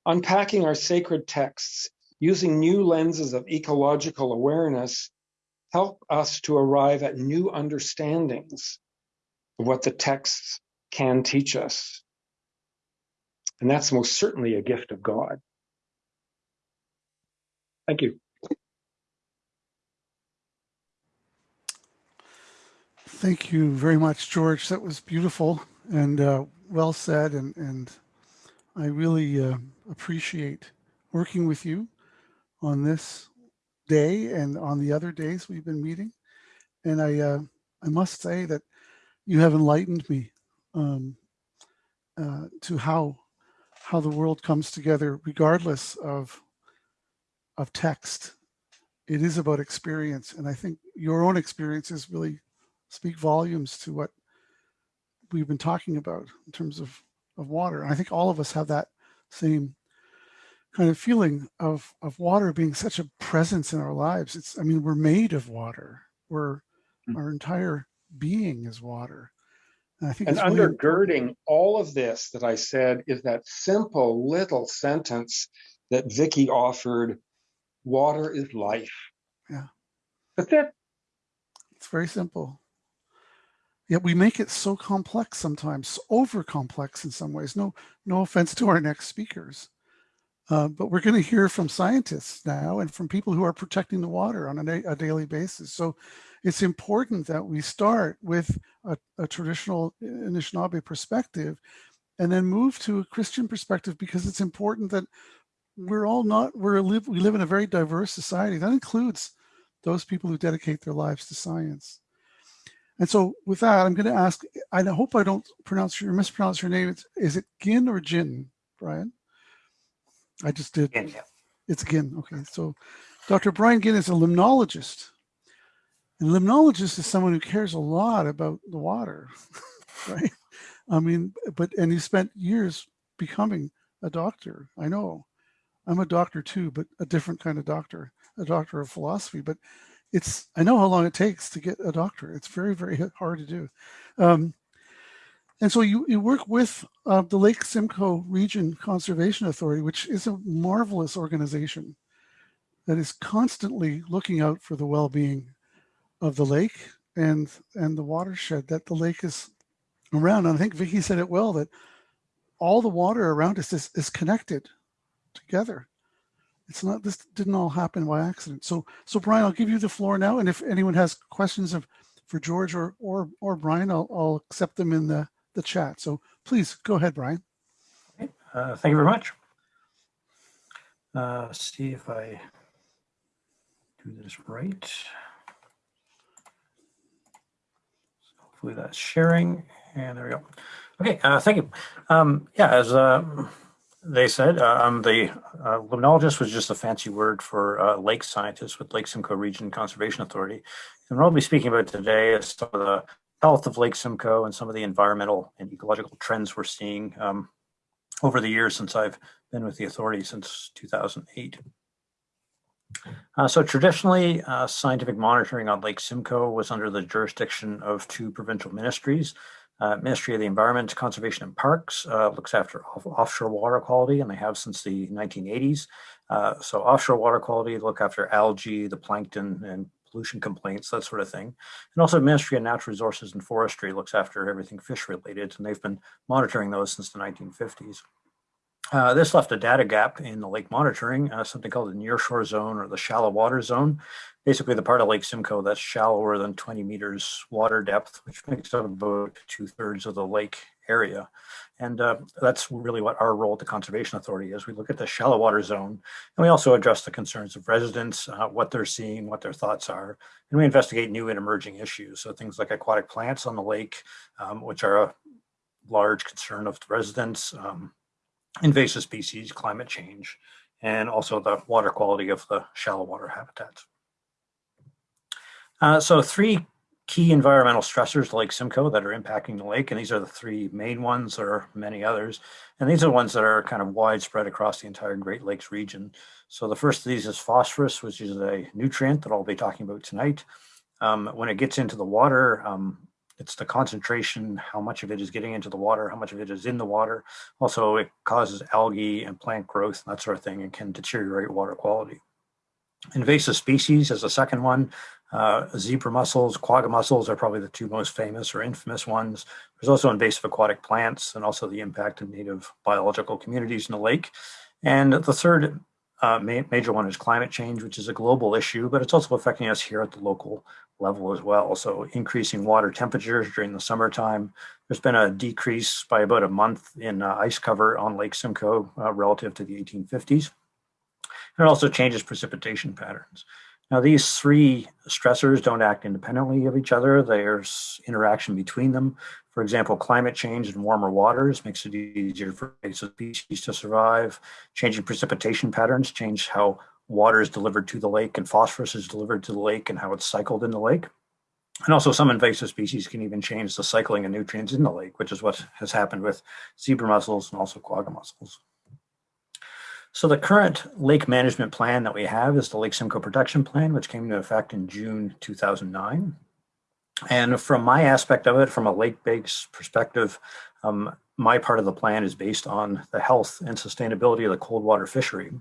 Unpacking our sacred texts using new lenses of ecological awareness help us to arrive at new understandings of what the texts can teach us. And that's most certainly a gift of God. Thank you. Thank you very much, George. That was beautiful and uh, well said. And, and I really uh, appreciate working with you on this day and on the other days we've been meeting. And I, uh, I must say that you have enlightened me um, uh, to how how the world comes together, regardless of of text. It is about experience, and I think your own experiences really speak volumes to what we've been talking about in terms of of water. And I think all of us have that same kind of feeling of of water being such a presence in our lives. It's I mean we're made of water. We're Mm. our entire being is water. And I think And undergirding all of this that I said is that simple little sentence that Vicki offered water is life. Yeah. That's it. It's very simple. Yet we make it so complex sometimes, over complex in some ways. No, no offense to our next speakers. Uh, but we're going to hear from scientists now and from people who are protecting the water on a, a daily basis. So it's important that we start with a, a traditional Anishinaabe perspective and then move to a Christian perspective because it's important that we're all not, we're live, we live in a very diverse society. That includes those people who dedicate their lives to science. And so with that, I'm going to ask, I hope I don't pronounce your, mispronounce your name. It's, is it Gin or Jin, Brian? I just did. Yeah. It's Ginn. Okay. So Dr. Brian Ginn is a limnologist. And limnologist is someone who cares a lot about the water, right? I mean, but, and he spent years becoming a doctor. I know I'm a doctor too, but a different kind of doctor, a doctor of philosophy, but it's, I know how long it takes to get a doctor. It's very, very hard to do. Um, and so you, you work with uh, the Lake Simcoe Region Conservation Authority, which is a marvelous organization that is constantly looking out for the well-being of the lake and and the watershed that the lake is around. And I think Vicki said it well that all the water around us is, is connected together. It's not this didn't all happen by accident. So so Brian, I'll give you the floor now. And if anyone has questions of for George or or or Brian, I'll I'll accept them in the the chat. So please go ahead, Brian. Uh, thank you very much. Uh, see if I do this right. Hopefully that's sharing, and there we go. Okay, uh, thank you. Um, yeah, as uh, they said, uh, um, the uh, limnologist was just a fancy word for lake scientist with Lake Simcoe Region Conservation Authority. And what I'll be speaking about today is some of the health of Lake Simcoe and some of the environmental and ecological trends we're seeing um, over the years since I've been with the authority since 2008. Uh, so traditionally, uh, scientific monitoring on Lake Simcoe was under the jurisdiction of two provincial ministries. Uh, Ministry of the Environment, Conservation and Parks uh, looks after off offshore water quality, and they have since the 1980s. Uh, so offshore water quality look after algae, the plankton, and pollution complaints, that sort of thing. And also Ministry of Natural Resources and Forestry looks after everything fish related, and they've been monitoring those since the 1950s. Uh, this left a data gap in the lake monitoring, uh, something called the nearshore zone or the shallow water zone. Basically the part of Lake Simcoe that's shallower than 20 meters water depth, which makes up about two thirds of the lake area. And uh, that's really what our role at the Conservation Authority is. We look at the shallow water zone and we also address the concerns of residents, uh, what they're seeing, what their thoughts are, and we investigate new and emerging issues. So things like aquatic plants on the lake, um, which are a large concern of residents, um, invasive species, climate change, and also the water quality of the shallow water habitats. Uh, so three key environmental stressors to Lake Simcoe that are impacting the lake, and these are the three main ones. There are many others, and these are ones that are kind of widespread across the entire Great Lakes region. So the first of these is phosphorus, which is a nutrient that I'll be talking about tonight. Um, when it gets into the water, um, it's the concentration, how much of it is getting into the water, how much of it is in the water. Also, it causes algae and plant growth and that sort of thing and can deteriorate water quality. Invasive species is the second one. Uh, zebra mussels, quagga mussels are probably the two most famous or infamous ones. There's also invasive aquatic plants and also the impact of native biological communities in the lake. And the third uh, ma major one is climate change, which is a global issue, but it's also affecting us here at the local level as well. So increasing water temperatures during the summertime. There's been a decrease by about a month in uh, ice cover on Lake Simcoe uh, relative to the 1850s. And it also changes precipitation patterns. Now, these three stressors don't act independently of each other. There's interaction between them. For example, climate change and warmer waters makes it easier for species to survive. Changing precipitation patterns change how water is delivered to the lake and phosphorus is delivered to the lake and how it's cycled in the lake. And also some invasive species can even change the cycling of nutrients in the lake, which is what has happened with zebra mussels and also quagga mussels. So the current lake management plan that we have is the Lake Simcoe Protection Plan, which came into effect in June 2009. And from my aspect of it, from a lake-based perspective, um, my part of the plan is based on the health and sustainability of the cold water fishery.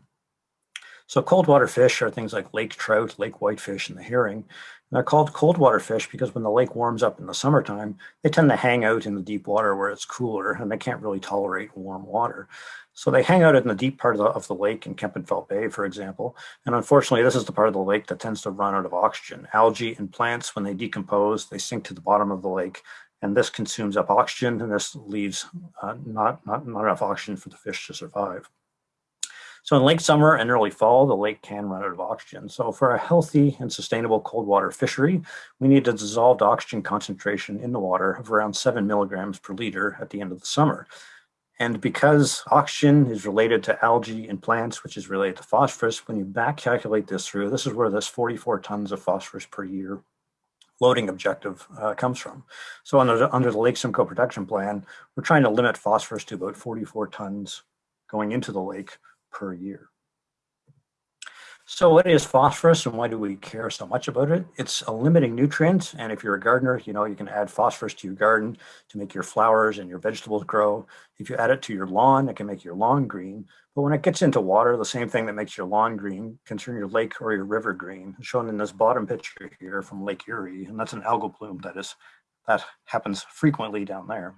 So cold water fish are things like lake trout, lake whitefish, and the herring. And they're called cold water fish because when the lake warms up in the summertime, they tend to hang out in the deep water where it's cooler and they can't really tolerate warm water. So they hang out in the deep part of the, of the lake in Kempenfelt Bay, for example. And unfortunately, this is the part of the lake that tends to run out of oxygen. Algae and plants, when they decompose, they sink to the bottom of the lake. And this consumes up oxygen, and this leaves uh, not, not, not enough oxygen for the fish to survive. So in late summer and early fall, the lake can run out of oxygen. So for a healthy and sustainable cold water fishery, we need a dissolved oxygen concentration in the water of around seven milligrams per liter at the end of the summer. And because oxygen is related to algae and plants, which is related to phosphorus, when you back calculate this through, this is where this 44 tons of phosphorus per year loading objective uh, comes from. So under, under the Lake Simcoe Protection Plan, we're trying to limit phosphorus to about 44 tons going into the lake per year. So what is phosphorus and why do we care so much about it? It's a limiting nutrient. And if you're a gardener, you know, you can add phosphorus to your garden to make your flowers and your vegetables grow. If you add it to your lawn, it can make your lawn green. But when it gets into water, the same thing that makes your lawn green can turn your lake or your river green, shown in this bottom picture here from Lake Erie. And that's an algal bloom that is that happens frequently down there.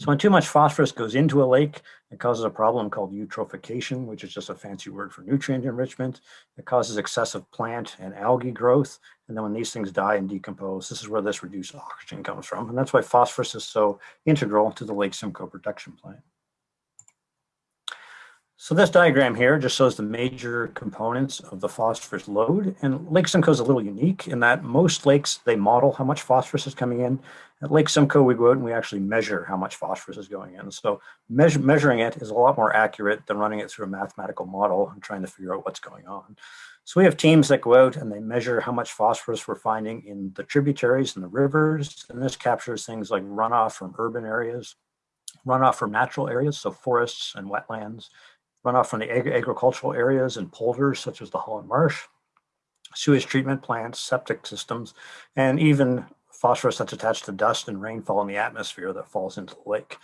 So when too much phosphorus goes into a lake, it causes a problem called eutrophication, which is just a fancy word for nutrient enrichment. It causes excessive plant and algae growth. And then when these things die and decompose, this is where this reduced oxygen comes from. And that's why phosphorus is so integral to the Lake Simcoe Protection Plan. So this diagram here just shows the major components of the phosphorus load. And Lake Simcoe is a little unique in that most lakes, they model how much phosphorus is coming in. At Lake Simcoe, we go out and we actually measure how much phosphorus is going in. So measure, measuring it is a lot more accurate than running it through a mathematical model and trying to figure out what's going on. So we have teams that go out and they measure how much phosphorus we're finding in the tributaries and the rivers. And this captures things like runoff from urban areas, runoff from natural areas, so forests and wetlands, runoff from the ag agricultural areas and polders such as the Holland Marsh, sewage treatment plants, septic systems, and even phosphorus that's attached to dust and rainfall in the atmosphere that falls into the lake.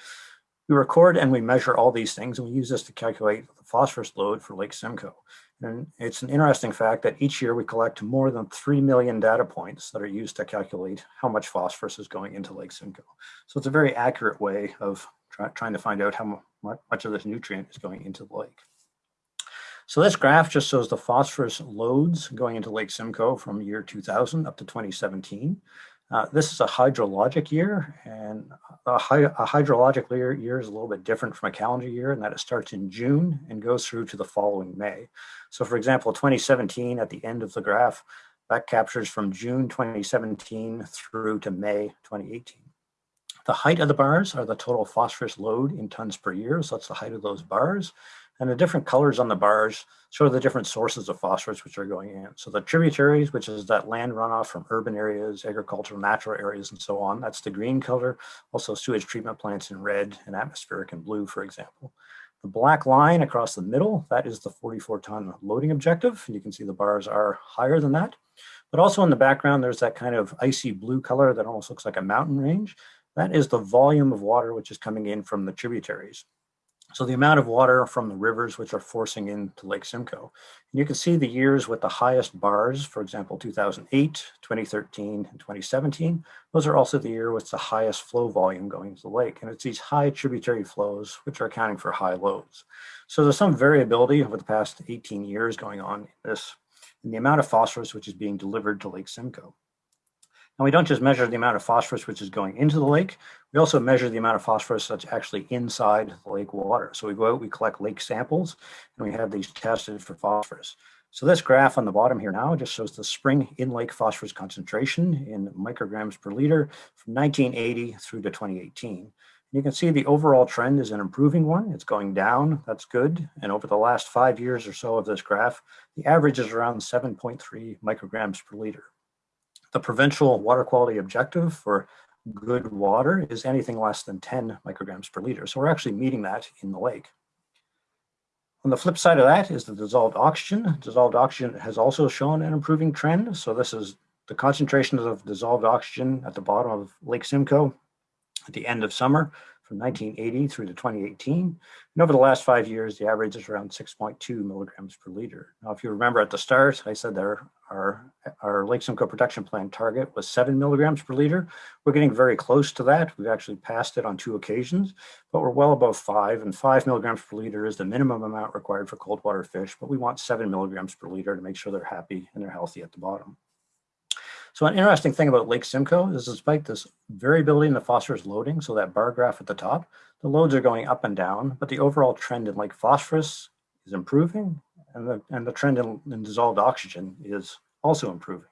We record and we measure all these things and we use this to calculate the phosphorus load for Lake Simcoe. And it's an interesting fact that each year we collect more than 3 million data points that are used to calculate how much phosphorus is going into Lake Simcoe. So it's a very accurate way of try, trying to find out how much of this nutrient is going into the lake. So this graph just shows the phosphorus loads going into Lake Simcoe from year 2000 up to 2017. Uh, this is a hydrologic year, and a, hy a hydrologic year, year, is a little bit different from a calendar year in that it starts in June and goes through to the following May. So for example, 2017 at the end of the graph, that captures from June 2017 through to May 2018. The height of the bars are the total phosphorus load in tons per year. So that's the height of those bars. And the different colors on the bars show the different sources of phosphorus which are going in. So the tributaries, which is that land runoff from urban areas, agricultural, natural areas, and so on, that's the green color. Also sewage treatment plants in red and atmospheric in blue, for example. The black line across the middle, that is the 44 ton loading objective. And you can see the bars are higher than that. But also in the background, there's that kind of icy blue color that almost looks like a mountain range. That is the volume of water which is coming in from the tributaries. So the amount of water from the rivers which are forcing into Lake Simcoe. And you can see the years with the highest bars, for example, 2008, 2013, and 2017. Those are also the year with the highest flow volume going to the lake. And it's these high tributary flows which are accounting for high loads. So there's some variability over the past 18 years going on in this, in the amount of phosphorus which is being delivered to Lake Simcoe. And we don't just measure the amount of phosphorus which is going into the lake, we also measure the amount of phosphorus that's actually inside the lake water. So we go out, we collect lake samples, and we have these tested for phosphorus. So this graph on the bottom here now just shows the spring in-lake phosphorus concentration in micrograms per liter from 1980 through to 2018. You can see the overall trend is an improving one. It's going down, that's good. And over the last five years or so of this graph, the average is around 7.3 micrograms per liter. The provincial water quality objective for good water is anything less than 10 micrograms per liter. So we're actually meeting that in the lake. On the flip side of that is the dissolved oxygen. Dissolved oxygen has also shown an improving trend. So this is the concentration of dissolved oxygen at the bottom of Lake Simcoe at the end of summer from 1980 through to 2018. And over the last five years, the average is around 6.2 milligrams per liter. Now, if you remember at the start, I said our, our, our Lake Simcoe Protection Plan target was seven milligrams per liter. We're getting very close to that. We've actually passed it on two occasions, but we're well above five and five milligrams per liter is the minimum amount required for cold water fish, but we want seven milligrams per liter to make sure they're happy and they're healthy at the bottom. So an interesting thing about Lake Simcoe is despite this variability in the phosphorus loading, so that bar graph at the top, the loads are going up and down, but the overall trend in Lake phosphorus is improving and the, and the trend in, in dissolved oxygen is also improving.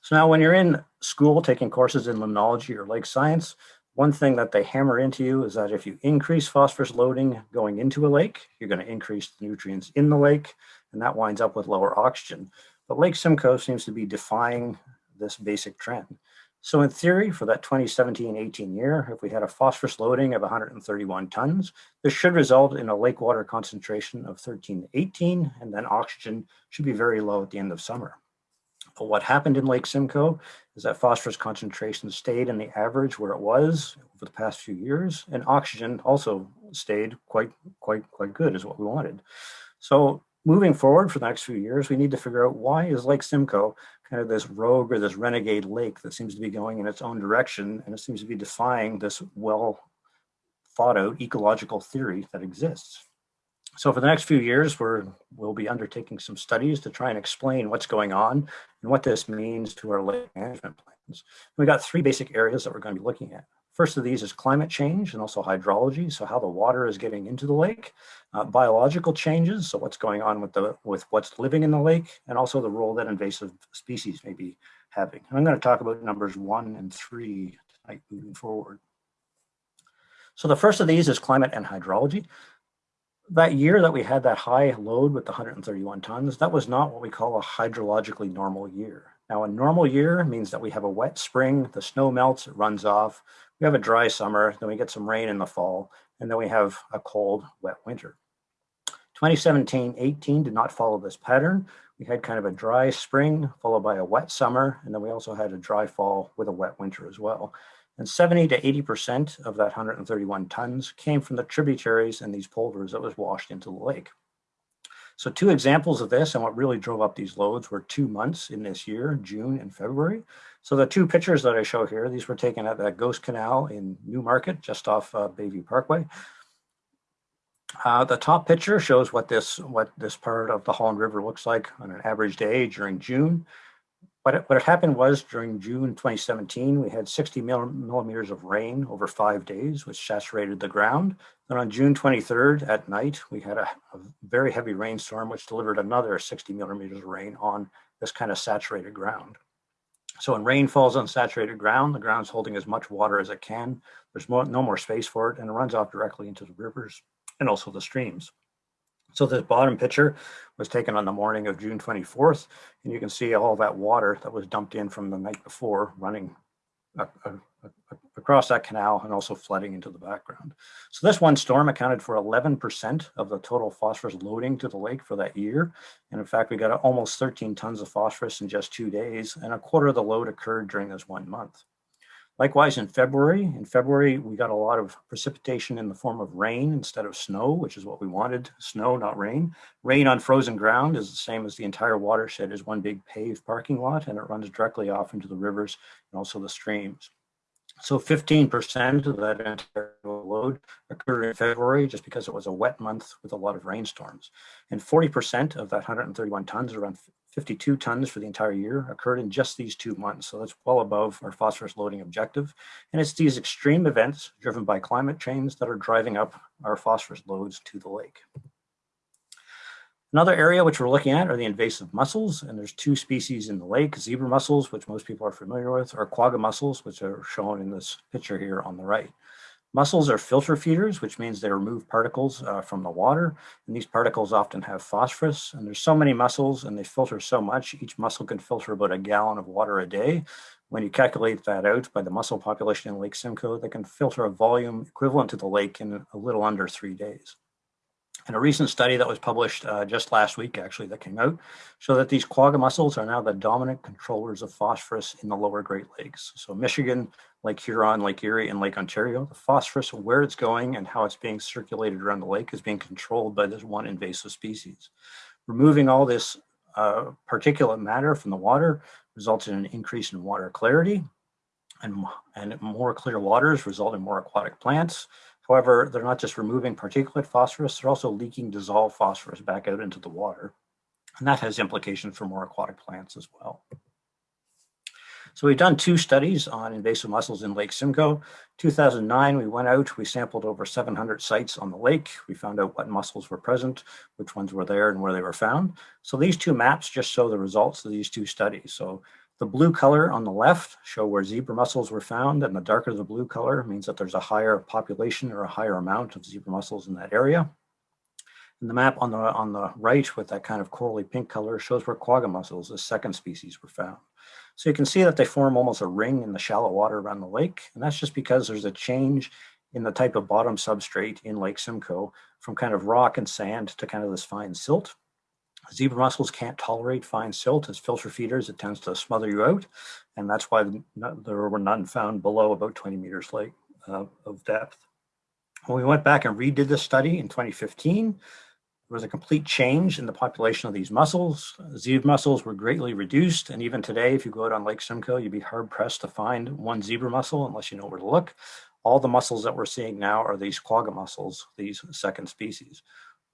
So now when you're in school taking courses in limnology or lake science, one thing that they hammer into you is that if you increase phosphorus loading going into a lake, you're going to increase the nutrients in the lake, and that winds up with lower oxygen. But Lake Simcoe seems to be defying this basic trend. So in theory, for that 2017-18 year, if we had a phosphorus loading of 131 tons, this should result in a lake water concentration of 13 to 18, and then oxygen should be very low at the end of summer. But what happened in Lake Simcoe is that phosphorus concentration stayed in the average where it was over the past few years, and oxygen also stayed quite, quite, quite good is what we wanted. So moving forward for the next few years, we need to figure out why is Lake Simcoe kind of this rogue or this renegade lake that seems to be going in its own direction and it seems to be defying this well thought out ecological theory that exists. So for the next few years, we're, we'll be undertaking some studies to try and explain what's going on and what this means to our lake management plans. We got three basic areas that we're going to be looking at. First of these is climate change and also hydrology, so how the water is getting into the lake, uh, biological changes, so what's going on with the with what's living in the lake, and also the role that invasive species may be having. And I'm going to talk about numbers one and three tonight moving forward. So the first of these is climate and hydrology. That year that we had that high load with the 131 tons, that was not what we call a hydrologically normal year. Now, a normal year means that we have a wet spring, the snow melts, it runs off. We have a dry summer, then we get some rain in the fall, and then we have a cold, wet winter. 2017-18 did not follow this pattern. We had kind of a dry spring followed by a wet summer, and then we also had a dry fall with a wet winter as well. And 70 to 80% of that 131 tons came from the tributaries and these polders that was washed into the lake. So two examples of this and what really drove up these loads were two months in this year, June and February. So the two pictures that I show here, these were taken at the Ghost Canal in Newmarket, just off uh, Bayview Parkway. Uh, the top picture shows what this what this part of the Holland River looks like on an average day during June. What, it, what happened was during June 2017, we had 60 millimeters of rain over five days, which saturated the ground. Then on June 23rd at night, we had a, a very heavy rainstorm, which delivered another 60 millimeters of rain on this kind of saturated ground. So when rain falls on saturated ground, the ground's holding as much water as it can. There's more, no more space for it, and it runs off directly into the rivers and also the streams. So this bottom picture was taken on the morning of June 24th, and you can see all that water that was dumped in from the night before running across that canal and also flooding into the background. So this one storm accounted for 11% of the total phosphorus loading to the lake for that year. And in fact, we got almost 13 tons of phosphorus in just two days, and a quarter of the load occurred during this one month. Likewise, in February, in February, we got a lot of precipitation in the form of rain instead of snow, which is what we wanted, snow, not rain. Rain on frozen ground is the same as the entire watershed is one big paved parking lot, and it runs directly off into the rivers and also the streams. So 15% of that entire load occurred in February just because it was a wet month with a lot of rainstorms. And 40% of that 131 tons, around 52 tons for the entire year, occurred in just these two months. So that's well above our phosphorus loading objective. And it's these extreme events driven by climate change that are driving up our phosphorus loads to the lake. Another area which we're looking at are the invasive mussels, and there's two species in the lake, zebra mussels, which most people are familiar with, or quagga mussels, which are shown in this picture here on the right. Mussels are filter feeders, which means they remove particles uh, from the water, and these particles often have phosphorus, and there's so many mussels and they filter so much, each mussel can filter about a gallon of water a day. When you calculate that out by the mussel population in Lake Simcoe, they can filter a volume equivalent to the lake in a little under three days. And a recent study that was published uh, just last week, actually, that came out, showed that these quagga mussels are now the dominant controllers of phosphorus in the lower Great Lakes. So Michigan, Lake Huron, Lake Erie, and Lake Ontario, the phosphorus, where it's going and how it's being circulated around the lake is being controlled by this one invasive species. Removing all this uh, particulate matter from the water results in an increase in water clarity, and, and more clear waters result in more aquatic plants, However, they're not just removing particulate phosphorus, they're also leaking dissolved phosphorus back out into the water. And that has implications for more aquatic plants as well. So we've done two studies on invasive mussels in Lake Simcoe. 2009, we went out, we sampled over 700 sites on the lake. We found out what mussels were present, which ones were there and where they were found. So these two maps just show the results of these two studies. So the blue color on the left show where zebra mussels were found, and the darker the blue color means that there's a higher population or a higher amount of zebra mussels in that area. And the map on the on the right with that kind of corally pink color shows where quagga mussels, the second species, were found. So you can see that they form almost a ring in the shallow water around the lake, and that's just because there's a change in the type of bottom substrate in Lake Simcoe from kind of rock and sand to kind of this fine silt. Zebra mussels can't tolerate fine silt as filter feeders. It tends to smother you out. And that's why there were none found below about 20 meters lake, uh, of depth. When we went back and redid this study in 2015, there was a complete change in the population of these mussels. Zebra mussels were greatly reduced. And even today, if you go out on Lake Simcoe, you'd be hard pressed to find one zebra mussel unless you know where to look. All the mussels that we're seeing now are these quagga mussels, these second species.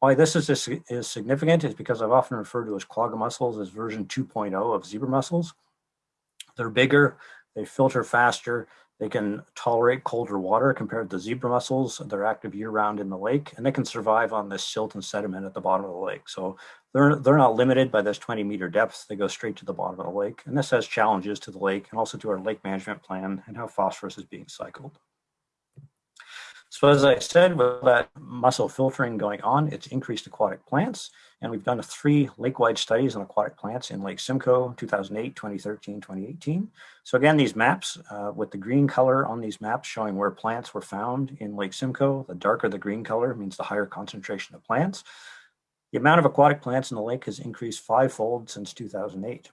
Why this is, is significant is because I've often referred to as quagga mussels as version 2.0 of zebra mussels. They're bigger, they filter faster, They can tolerate colder water compared to zebra mussels. They're active year round in the lake and they can survive on this silt and sediment at the bottom of the lake. So they're, they're not limited by this 20 meter depth. They go straight to the bottom of the lake. And this has challenges to the lake and also to our lake management plan and how phosphorus is being cycled. So as I said, with that mussel filtering going on, it's increased aquatic plants. And we've done three lake-wide studies on aquatic plants in Lake Simcoe, 2008, 2013, 2018. So again, these maps uh, with the green color on these maps showing where plants were found in Lake Simcoe, the darker the green color means the higher concentration of plants. The amount of aquatic plants in the lake has increased fivefold since 2008.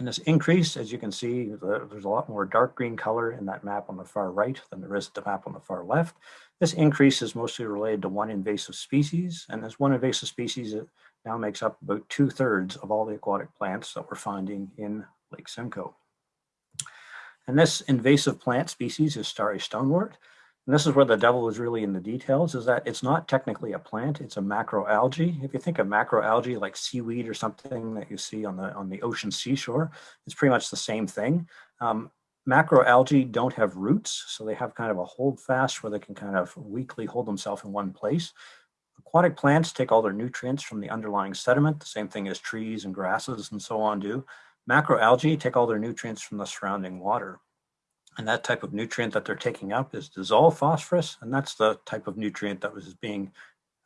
And this increase, as you can see, there's a lot more dark green color in that map on the far right than there is the map on the far left. This increase is mostly related to one invasive species, and this one invasive species now makes up about two thirds of all the aquatic plants that we're finding in Lake Simcoe. And this invasive plant species is starry stonewort. And this is where the devil is really in the details, is that it's not technically a plant, it's a macroalgae. If you think of macroalgae like seaweed or something that you see on the, on the ocean seashore, it's pretty much the same thing. Um, macroalgae don't have roots, so they have kind of a hold fast where they can kind of weakly hold themselves in one place. Aquatic plants take all their nutrients from the underlying sediment, the same thing as trees and grasses and so on do. Macroalgae take all their nutrients from the surrounding water. And that type of nutrient that they're taking up is dissolved phosphorus, and that's the type of nutrient that was being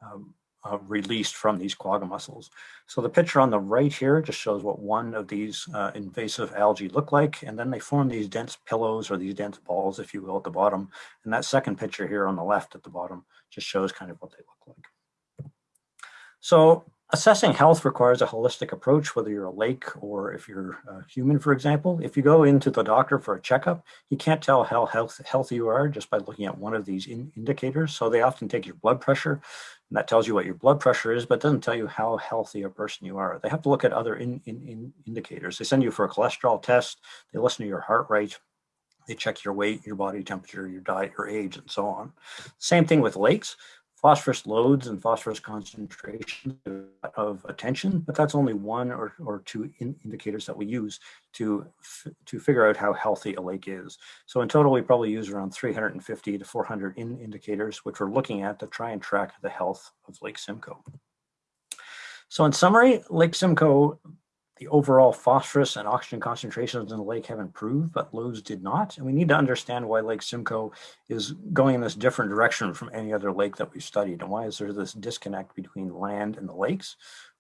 um, uh, released from these quagga mussels. So the picture on the right here just shows what one of these uh, invasive algae look like, and then they form these dense pillows or these dense balls, if you will, at the bottom. And that second picture here on the left at the bottom just shows kind of what they look like. So Assessing health requires a holistic approach, whether you're a lake or if you're a human, for example. If you go into the doctor for a checkup, you can't tell how health, healthy you are just by looking at one of these in indicators. So they often take your blood pressure, and that tells you what your blood pressure is, but doesn't tell you how healthy a person you are. They have to look at other in, in, in indicators. They send you for a cholesterol test, they listen to your heart rate, they check your weight, your body temperature, your diet, your age, and so on. Same thing with lakes phosphorus loads and phosphorus concentration of attention, but that's only one or, or two in indicators that we use to, to figure out how healthy a lake is. So in total, we probably use around 350 to 400 in indicators, which we're looking at to try and track the health of Lake Simcoe. So in summary, Lake Simcoe the overall phosphorus and oxygen concentrations in the lake have improved, but Lowe's did not. And we need to understand why Lake Simcoe is going in this different direction from any other lake that we've studied. And why is there this disconnect between land and the lakes?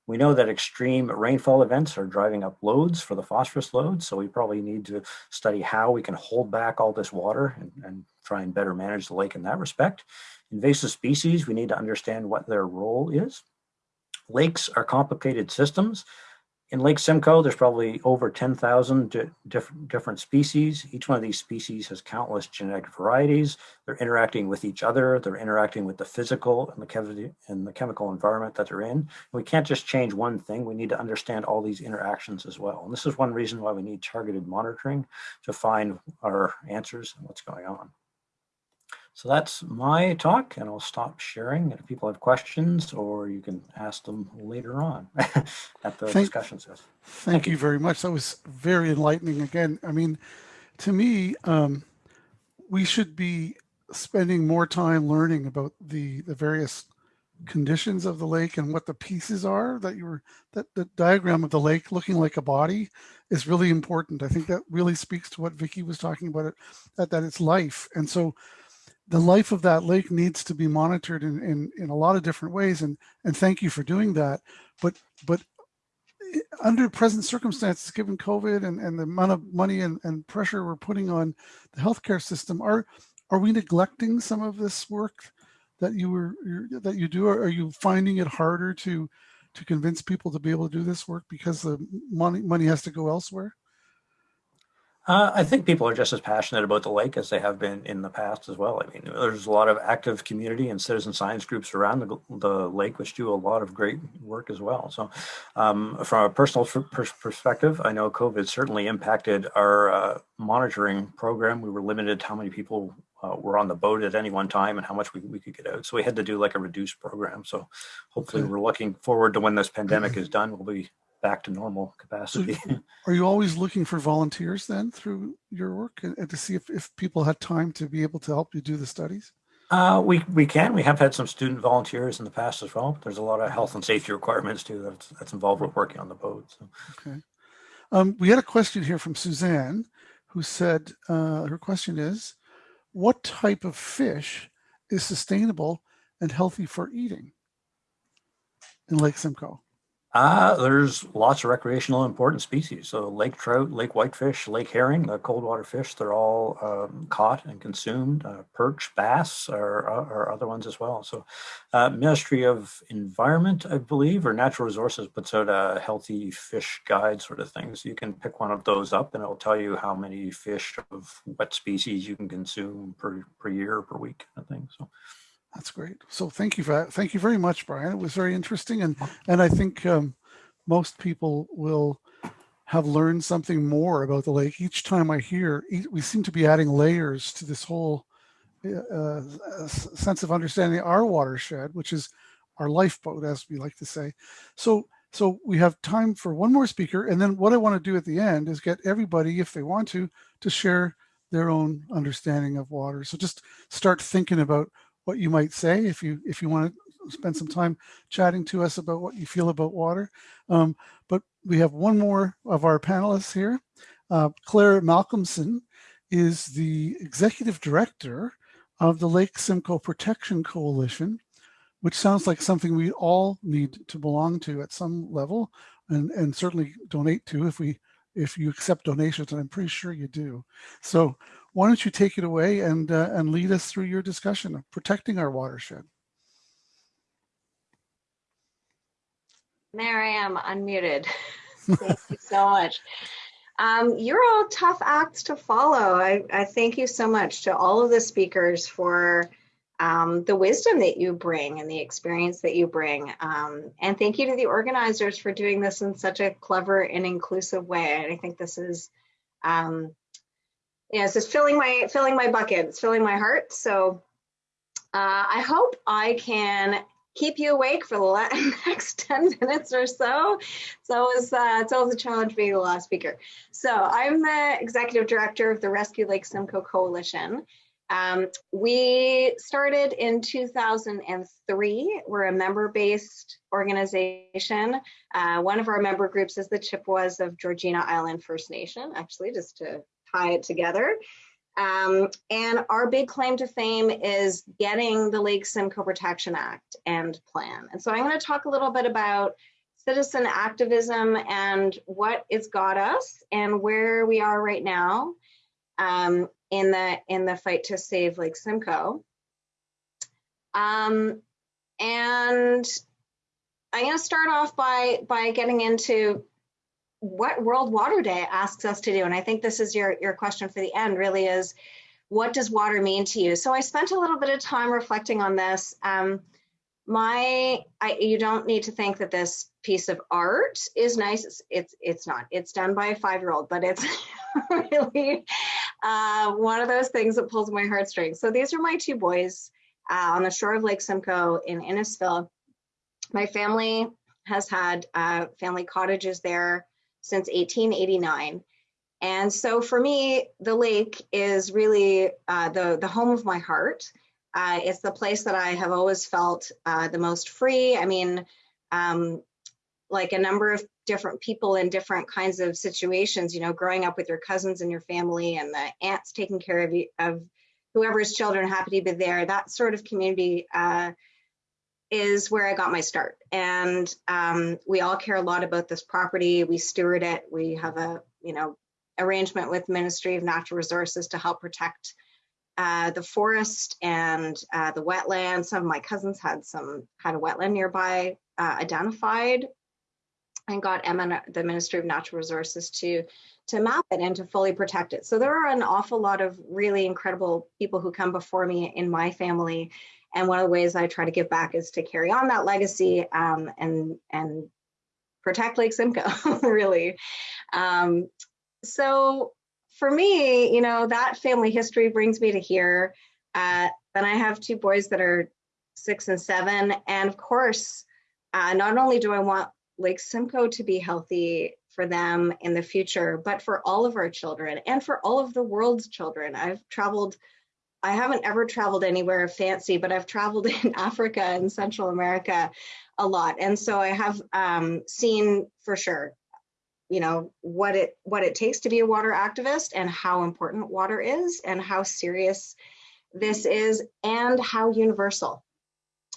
We know that extreme rainfall events are driving up loads for the phosphorus loads. So we probably need to study how we can hold back all this water and, and try and better manage the lake in that respect. Invasive species, we need to understand what their role is. Lakes are complicated systems in Lake Simcoe, there's probably over 10,000 di different, different species. Each one of these species has countless genetic varieties. They're interacting with each other. They're interacting with the physical and the, and the chemical environment that they're in. And we can't just change one thing. We need to understand all these interactions as well. And this is one reason why we need targeted monitoring to find our answers and what's going on. So that's my talk and I'll stop sharing. if people have questions or you can ask them later on at the thank, discussion session. Thank, thank you, you very much. That was very enlightening. Again, I mean, to me, um, we should be spending more time learning about the, the various conditions of the lake and what the pieces are that you were, that the diagram of the lake looking like a body is really important. I think that really speaks to what Vicki was talking about, it, that, that it's life. And so the life of that lake needs to be monitored in, in, in a lot of different ways. And, and thank you for doing that. But, but eh, under present circumstances, given COVID and, and the amount of money and, and pressure we're putting on the healthcare system, are, are we neglecting some of this work that you were, that you do? Or are you finding it harder to, to convince people to be able to do this work because the money, money has to go elsewhere? Uh, I think people are just as passionate about the lake as they have been in the past as well. I mean, there's a lot of active community and citizen science groups around the, the lake, which do a lot of great work as well. So um, from a personal perspective, I know COVID certainly impacted our uh, monitoring program. We were limited how many people uh, were on the boat at any one time and how much we, we could get out. So we had to do like a reduced program. So hopefully we're looking forward to when this pandemic is done, we'll be back to normal capacity. Are you always looking for volunteers then through your work and, and to see if, if people had time to be able to help you do the studies? Uh, we we can. We have had some student volunteers in the past as well. There's a lot of health and safety requirements too that's that's involved with working on the boat. So. Okay. Um, we had a question here from Suzanne, who said uh, her question is, what type of fish is sustainable and healthy for eating in Lake Simcoe? Uh, there's lots of recreational important species. So lake trout, lake whitefish, lake herring, the cold water fish, they're all um, caught and consumed. Uh, perch, bass are, are other ones as well. So uh, Ministry of Environment, I believe, or Natural Resources puts out a healthy fish guide sort of thing. So you can pick one of those up and it'll tell you how many fish of what species you can consume per, per year, per week, of thing. So. That's great. So thank you for that. Thank you very much, Brian. It was very interesting. And, and I think um, most people will have learned something more about the lake. Each time I hear, we seem to be adding layers to this whole uh, sense of understanding our watershed, which is our lifeboat, as we like to say. So, so we have time for one more speaker. And then what I want to do at the end is get everybody, if they want to, to share their own understanding of water. So just start thinking about what you might say if you if you want to spend some time chatting to us about what you feel about water. Um, but we have one more of our panelists here. Uh, Claire Malcolmson is the executive director of the Lake Simcoe Protection Coalition, which sounds like something we all need to belong to at some level and, and certainly donate to if we if you accept donations, and I'm pretty sure you do. So why don't you take it away and, uh, and lead us through your discussion of protecting our watershed? There I am, unmuted. thank you so much. Um, you're all tough acts to follow. I, I, thank you so much to all of the speakers for um, the wisdom that you bring and the experience that you bring. Um, and thank you to the organizers for doing this in such a clever and inclusive way. And I think this is um, yeah, it's just filling my filling my bucket. It's filling my heart. So uh, I hope I can keep you awake for the next 10 minutes or so. So it's, uh, it's always a challenge being the last speaker. So I'm the executive director of the Rescue Lake Simcoe Coalition. Um, we started in 2003. We're a member-based organization. Uh, one of our member groups is the Chippewas of Georgina Island First Nation, actually, just to tie it together. Um, and our big claim to fame is getting the Lake Simcoe Protection Act and plan. And so I'm going to talk a little bit about citizen activism and what it's got us and where we are right now um, in the in the fight to save Lake Simcoe. Um, and I'm going to start off by by getting into what World Water Day asks us to do, and I think this is your, your question for the end really is, what does water mean to you? So I spent a little bit of time reflecting on this. Um, my, I, you don't need to think that this piece of art is nice. It's, it's, it's not, it's done by a five-year-old, but it's really uh, one of those things that pulls my heartstrings. So these are my two boys uh, on the shore of Lake Simcoe in Innisfil. My family has had uh, family cottages there since 1889. And so for me, the lake is really uh, the, the home of my heart. Uh, it's the place that I have always felt uh, the most free. I mean, um, like a number of different people in different kinds of situations, you know, growing up with your cousins and your family and the aunts taking care of, you, of whoever's children happy to be there, that sort of community uh, is where I got my start. And um, we all care a lot about this property. We steward it. We have a, you know, arrangement with Ministry of Natural Resources to help protect uh, the forest and uh, the wetland. Some of my cousins had some had a wetland nearby uh, identified and got Emma, the Ministry of Natural Resources to to map it and to fully protect it. So there are an awful lot of really incredible people who come before me in my family and one of the ways I try to give back is to carry on that legacy um, and and protect Lake Simcoe, really. Um, so for me, you know, that family history brings me to here. Uh, then I have two boys that are six and seven, and of course, uh, not only do I want Lake Simcoe to be healthy for them in the future, but for all of our children and for all of the world's children. I've traveled, I haven't ever traveled anywhere fancy, but I've traveled in Africa and Central America a lot. And so I have um, seen for sure, you know, what it what it takes to be a water activist and how important water is and how serious this is and how universal.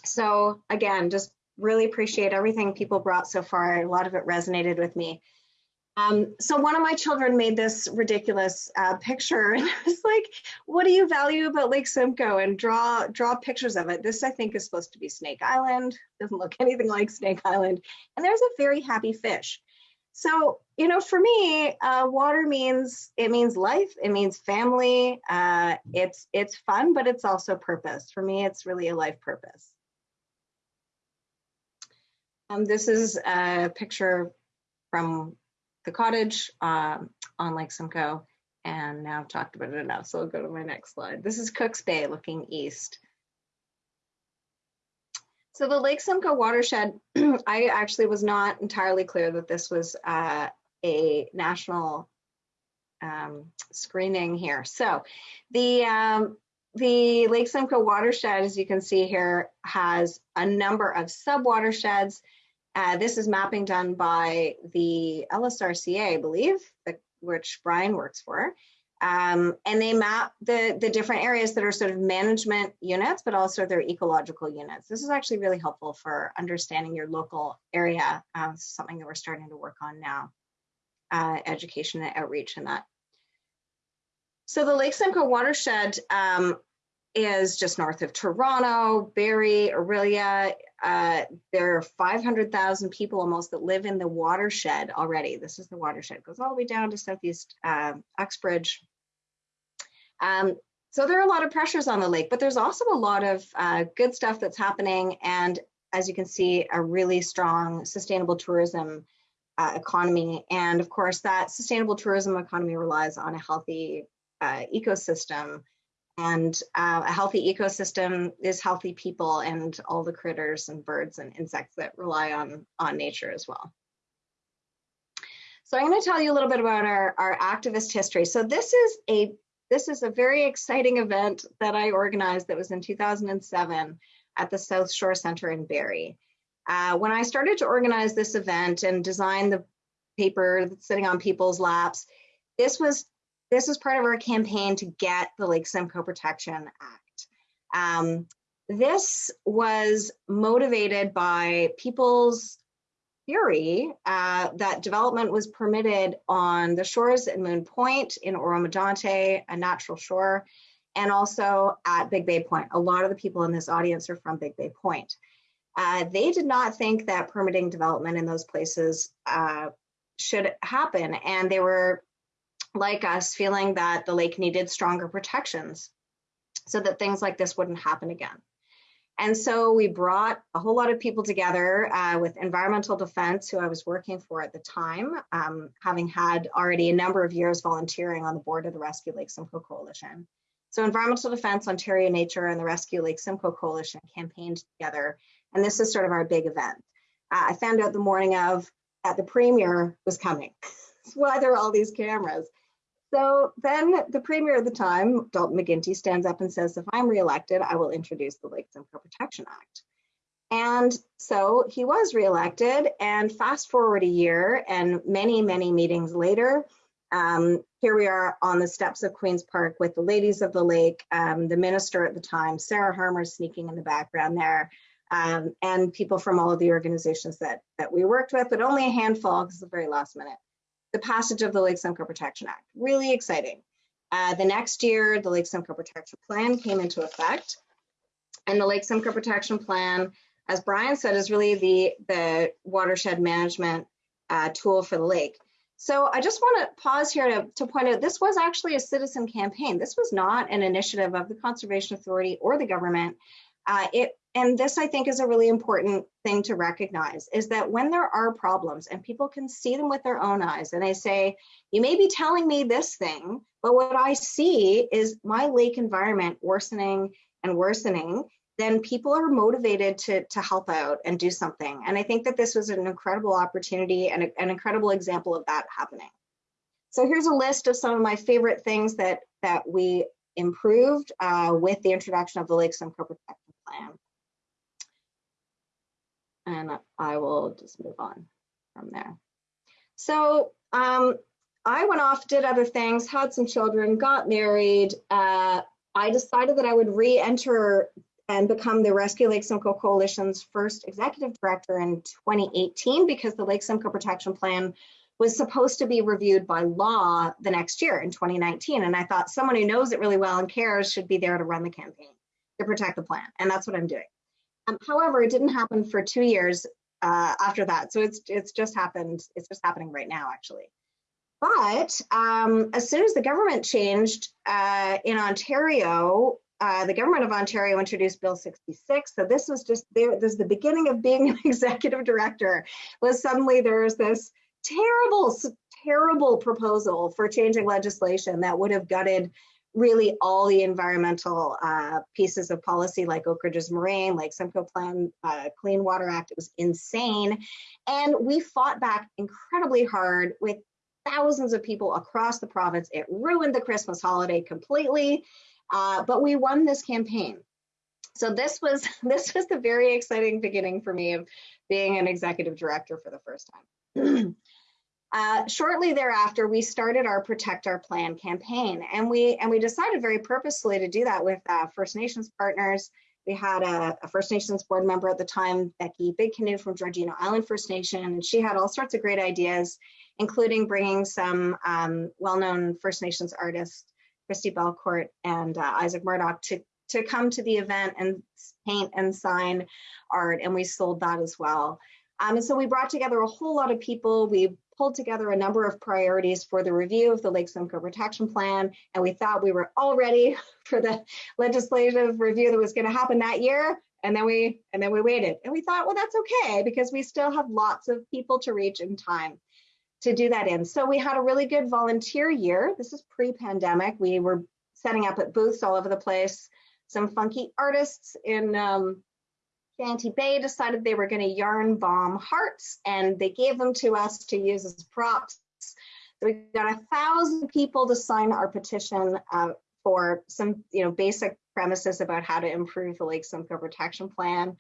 So again, just really appreciate everything people brought so far. A lot of it resonated with me. Um, so one of my children made this ridiculous uh, picture and I was like, what do you value about Lake Simcoe? And draw draw pictures of it. This I think is supposed to be Snake Island. Doesn't look anything like Snake Island. And there's a very happy fish. So, you know, for me, uh, water means, it means life, it means family. Uh, it's, it's fun, but it's also purpose. For me, it's really a life purpose. Um, this is a picture from the cottage um, on Lake Simcoe. And now I've talked about it enough, so I'll go to my next slide. This is Cooks Bay looking east. So the Lake Simcoe watershed, I actually was not entirely clear that this was uh, a national um, screening here. So the um, the Lake Simcoe watershed, as you can see here, has a number of sub watersheds uh, this is mapping done by the LSRCA, I believe, the, which Brian works for. Um, and they map the, the different areas that are sort of management units, but also their ecological units. This is actually really helpful for understanding your local area, uh, something that we're starting to work on now, uh, education and outreach and that. So the Lake Simcoe watershed um, is just north of Toronto, Barrie, Orillia. Uh, there are 500,000 people almost that live in the watershed already. This is the watershed, it goes all the way down to Southeast uh, Uxbridge. Um, so there are a lot of pressures on the lake, but there's also a lot of uh, good stuff that's happening. And as you can see, a really strong sustainable tourism uh, economy. And of course, that sustainable tourism economy relies on a healthy uh, ecosystem and uh, a healthy ecosystem is healthy people and all the critters and birds and insects that rely on, on nature as well. So I'm going to tell you a little bit about our, our activist history. So this is a this is a very exciting event that I organized that was in 2007 at the South Shore Center in Barrie. Uh, when I started to organize this event and design the paper that's sitting on people's laps, this was this was part of our campaign to get the Lake Simcoe Protection Act. Um, this was motivated by people's theory uh, that development was permitted on the shores at Moon Point in Oro-Medonte, a natural shore, and also at Big Bay Point. A lot of the people in this audience are from Big Bay Point. Uh, they did not think that permitting development in those places uh, should happen, and they were like us feeling that the lake needed stronger protections so that things like this wouldn't happen again. And so we brought a whole lot of people together uh, with environmental defense, who I was working for at the time, um, having had already a number of years volunteering on the board of the Rescue Lake Simcoe Coalition. So environmental defense, Ontario Nature, and the Rescue Lake Simcoe Coalition campaigned together. And this is sort of our big event. Uh, I found out the morning of that the premier was coming. Why there are all these cameras. So then the premier at the time, Dalton McGuinty, stands up and says, if I'm reelected, I will introduce the Lake Simcoe Protection Act. And so he was reelected and fast forward a year and many, many meetings later, um, here we are on the steps of Queen's Park with the ladies of the lake, um, the minister at the time, Sarah Harmer sneaking in the background there, um, and people from all of the organizations that, that we worked with, but only a handful because it's the very last minute the passage of the Lake Simcoe Protection Act. Really exciting. Uh, the next year, the Lake Simcoe Protection Plan came into effect. And the Lake Simcoe Protection Plan, as Brian said, is really the, the watershed management uh, tool for the lake. So I just want to pause here to, to point out this was actually a citizen campaign. This was not an initiative of the Conservation Authority or the government. Uh, it and this I think is a really important thing to recognize is that when there are problems and people can see them with their own eyes and they say, you may be telling me this thing, but what I see is my lake environment worsening and worsening. then people are motivated to, to help out and do something. And I think that this was an incredible opportunity and a, an incredible example of that happening. So here's a list of some of my favorite things that, that we improved uh, with the introduction of the Lake Simcoe Protection Plan. And I will just move on from there. So um, I went off, did other things, had some children, got married. Uh, I decided that I would re-enter and become the Rescue Lake Simcoe Coalition's first executive director in 2018 because the Lake Simcoe Protection Plan was supposed to be reviewed by law the next year in 2019. And I thought someone who knows it really well and cares should be there to run the campaign to protect the plan. And that's what I'm doing. Um, however, it didn't happen for two years uh, after that. So it's it's just happened. It's just happening right now, actually. But um, as soon as the government changed uh, in Ontario, uh, the government of Ontario introduced Bill 66. So this was just there. This is the beginning of being an executive director. Was suddenly there's this terrible, terrible proposal for changing legislation that would have gutted really all the environmental uh, pieces of policy like Oak Ridges Moraine, like Simcoe Plan, uh, Clean Water Act. It was insane. And we fought back incredibly hard with thousands of people across the province. It ruined the Christmas holiday completely, uh, but we won this campaign. So this was this was the very exciting beginning for me of being an executive director for the first time. Uh, shortly thereafter, we started our Protect Our Plan campaign, and we and we decided very purposefully to do that with uh, First Nations partners. We had a, a, First Nations board member at the time, Becky Big Canoe from Georgina Island First Nation, and she had all sorts of great ideas, including bringing some um, well-known First Nations artists, Christi Belcourt and uh, Isaac Murdoch, to to come to the event and paint and sign art, and we sold that as well. Um, and so we brought together a whole lot of people. We pulled together a number of priorities for the review of the Lake Simcoe Protection Plan, and we thought we were all ready for the legislative review that was going to happen that year. And then we and then we waited, and we thought, well, that's okay because we still have lots of people to reach in time to do that in. So we had a really good volunteer year. This is pre-pandemic. We were setting up at booths all over the place. Some funky artists in um, Shanty Bay decided they were going to yarn bomb hearts and they gave them to us to use as props. So we got a thousand people to sign our petition uh, for some, you know, basic premises about how to improve the Lake Simcoe Protection Plan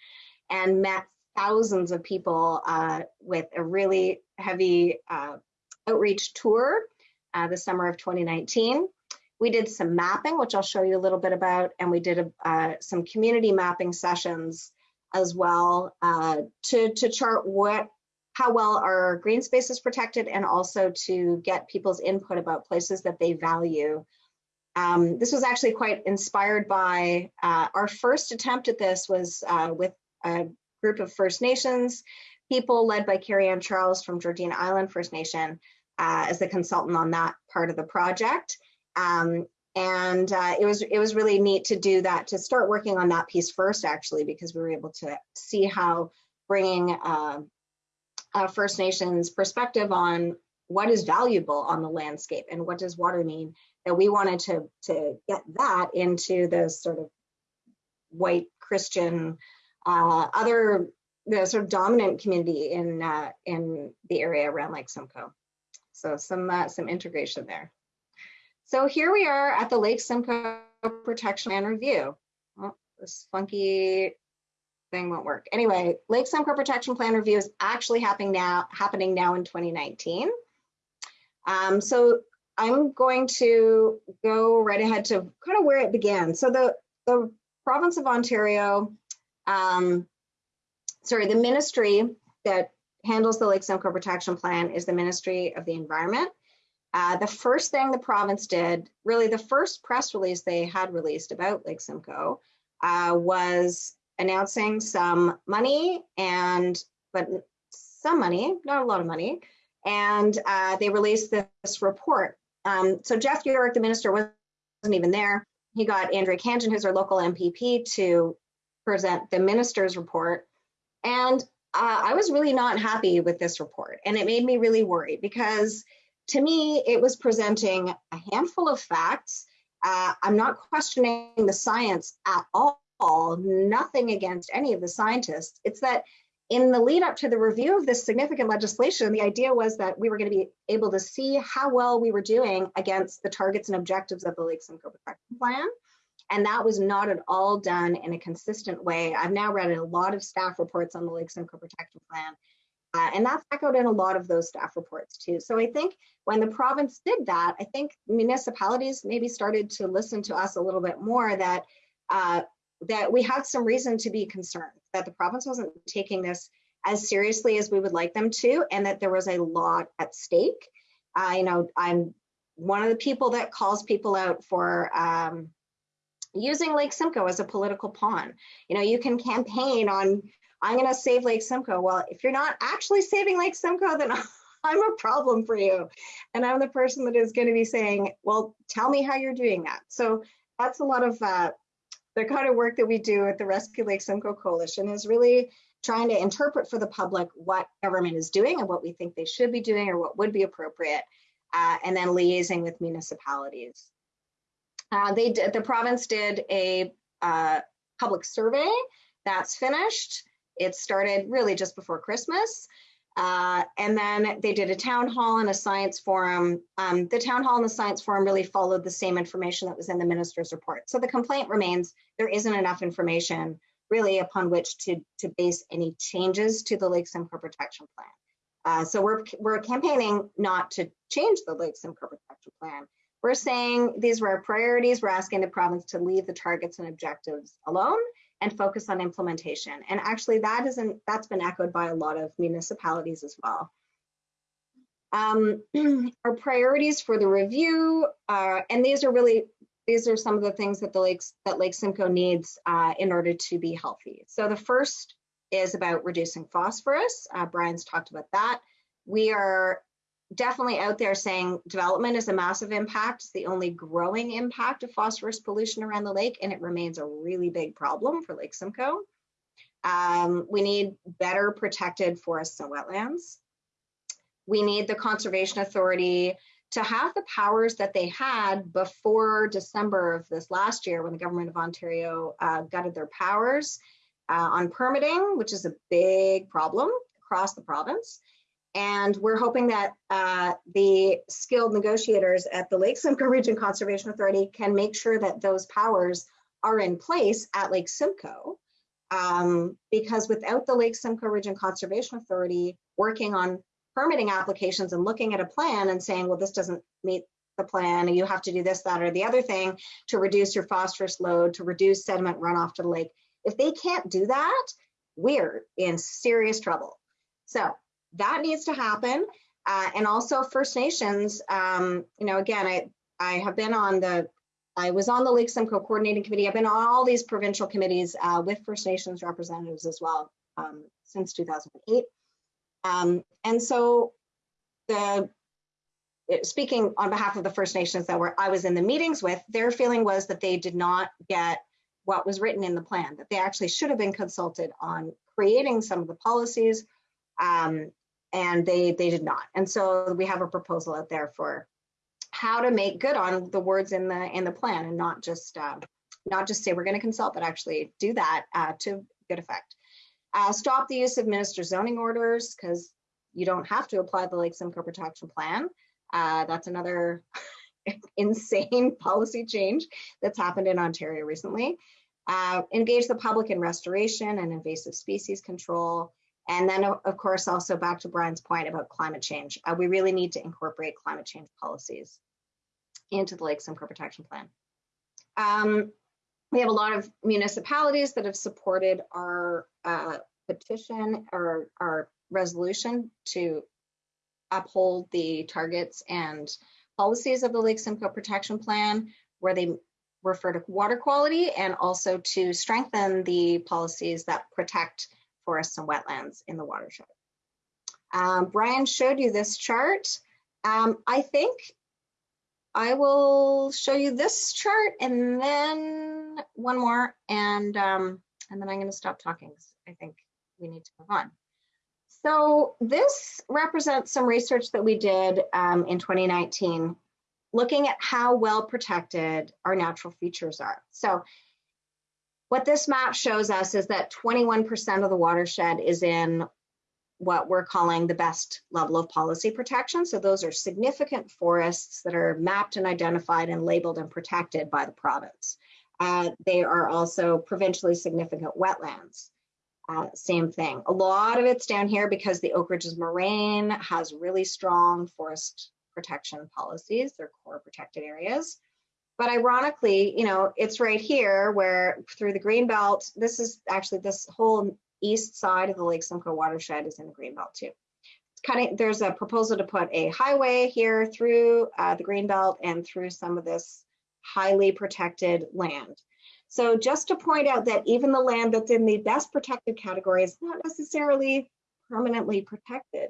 and met thousands of people uh, with a really heavy uh, outreach tour uh, the summer of 2019. We did some mapping, which I'll show you a little bit about, and we did a, uh, some community mapping sessions as well uh, to, to chart what how well our green space is protected and also to get people's input about places that they value. Um, this was actually quite inspired by uh, our first attempt at this was uh, with a group of First Nations people led by Carrie Ann Charles from Georgina Island First Nation uh, as the consultant on that part of the project. Um, and uh, it was it was really neat to do that to start working on that piece first actually because we were able to see how bringing uh, First Nations perspective on what is valuable on the landscape and what does water mean that we wanted to to get that into the sort of white Christian uh, other the sort of dominant community in uh, in the area around Lake Simcoe. So some uh, some integration there. So here we are at the Lake Simcoe Protection Plan Review. Oh, this funky thing won't work. Anyway, Lake Simcoe Protection Plan Review is actually happening now, happening now in 2019. Um, so I'm going to go right ahead to kind of where it began. So the, the province of Ontario, um, sorry, the ministry that handles the Lake Simcoe Protection Plan is the Ministry of the Environment. Uh, the first thing the province did, really the first press release they had released about Lake Simcoe uh, was announcing some money and, but some money, not a lot of money, and uh, they released this report. Um, so Jeff Yurek, the minister, wasn't even there. He got Andrea Khanjin, who's our local MPP, to present the minister's report. And uh, I was really not happy with this report. And it made me really worried because to me, it was presenting a handful of facts. Uh, I'm not questioning the science at all, nothing against any of the scientists. It's that in the lead up to the review of this significant legislation, the idea was that we were going to be able to see how well we were doing against the targets and objectives of the Lake Simcoe Protection Plan. And that was not at all done in a consistent way. I've now read a lot of staff reports on the Lake Simcoe Protection Plan, uh, and that's echoed in a lot of those staff reports too. So I think when the province did that, I think municipalities maybe started to listen to us a little bit more that uh, that we had some reason to be concerned that the province wasn't taking this as seriously as we would like them to, and that there was a lot at stake. Uh, you know, I'm one of the people that calls people out for um, using Lake Simcoe as a political pawn. You know, you can campaign on, I'm going to save Lake Simcoe. Well, if you're not actually saving Lake Simcoe, then I'm a problem for you. And I'm the person that is going to be saying, well, tell me how you're doing that. So that's a lot of uh, the kind of work that we do at the Rescue Lake Simcoe Coalition is really trying to interpret for the public what government is doing and what we think they should be doing or what would be appropriate, uh, and then liaising with municipalities. Uh, they did, the province did a uh, public survey that's finished. It started really just before Christmas. Uh, and then they did a town hall and a science forum. Um, the town hall and the science forum really followed the same information that was in the minister's report. So the complaint remains there isn't enough information really upon which to, to base any changes to the Lake Simcoe Protection Plan. Uh, so we're, we're campaigning not to change the Lake Simcoe Protection Plan. We're saying these were our priorities. We're asking the province to leave the targets and objectives alone and focus on implementation. And actually that isn't, that's been echoed by a lot of municipalities as well. Um, our priorities for the review, uh, and these are really, these are some of the things that the lakes, that Lake Simcoe needs uh, in order to be healthy. So the first is about reducing phosphorus. Uh, Brian's talked about that. We are definitely out there saying development is a massive impact. It's the only growing impact of phosphorus pollution around the lake, and it remains a really big problem for Lake Simcoe. Um, we need better protected forests and wetlands. We need the Conservation Authority to have the powers that they had before December of this last year when the government of Ontario uh, gutted their powers uh, on permitting, which is a big problem across the province. And we're hoping that uh, the skilled negotiators at the Lake Simcoe Region Conservation Authority can make sure that those powers are in place at Lake Simcoe. Um, because without the Lake Simcoe Region Conservation Authority working on permitting applications and looking at a plan and saying, well, this doesn't meet the plan, and you have to do this, that, or the other thing to reduce your phosphorus load, to reduce sediment runoff to the lake. If they can't do that, we're in serious trouble. So that needs to happen. Uh, and also First Nations, um, you know, again, I, I have been on the, I was on the Lake Simcoe Coordinating Committee. I've been on all these provincial committees uh, with First Nations representatives as well um, since 2008. Um, and so the, speaking on behalf of the First Nations that were I was in the meetings with, their feeling was that they did not get what was written in the plan, that they actually should have been consulted on creating some of the policies um, and they they did not. And so we have a proposal out there for how to make good on the words in the in the plan and not just uh, not just say we're going to consult, but actually do that uh, to good effect. Uh, stop the use of minister zoning orders because you don't have to apply the Lake Simcoe Protection Plan. Uh, that's another insane policy change that's happened in Ontario recently. Uh, engage the public in restoration and invasive species control. And then, of course, also back to Brian's point about climate change. Uh, we really need to incorporate climate change policies into the Lake Simcoe Protection Plan. Um, we have a lot of municipalities that have supported our uh, petition or our resolution to uphold the targets and policies of the Lake Simcoe Protection Plan, where they refer to water quality and also to strengthen the policies that protect forests and wetlands in the watershed. Um, Brian showed you this chart. Um, I think I will show you this chart and then one more and um, and then I'm going to stop talking. I think we need to move on. So this represents some research that we did um, in 2019 looking at how well protected our natural features are. So What this map shows us is that 21% of the watershed is in what we're calling the best level of policy protection. So those are significant forests that are mapped and identified and labeled and protected by the province. Uh, they are also provincially significant wetlands. Uh, same thing. A lot of it's down here because the Oak Ridges Moraine has really strong forest protection policies. They're core protected areas. But ironically, you know, it's right here where through the Greenbelt, this is actually this whole east side of the Lake Simcoe watershed is in the Greenbelt too. It's kind of, there's a proposal to put a highway here through uh, the Greenbelt and through some of this highly protected land. So just to point out that even the land that's in the best protected category is not necessarily permanently protected.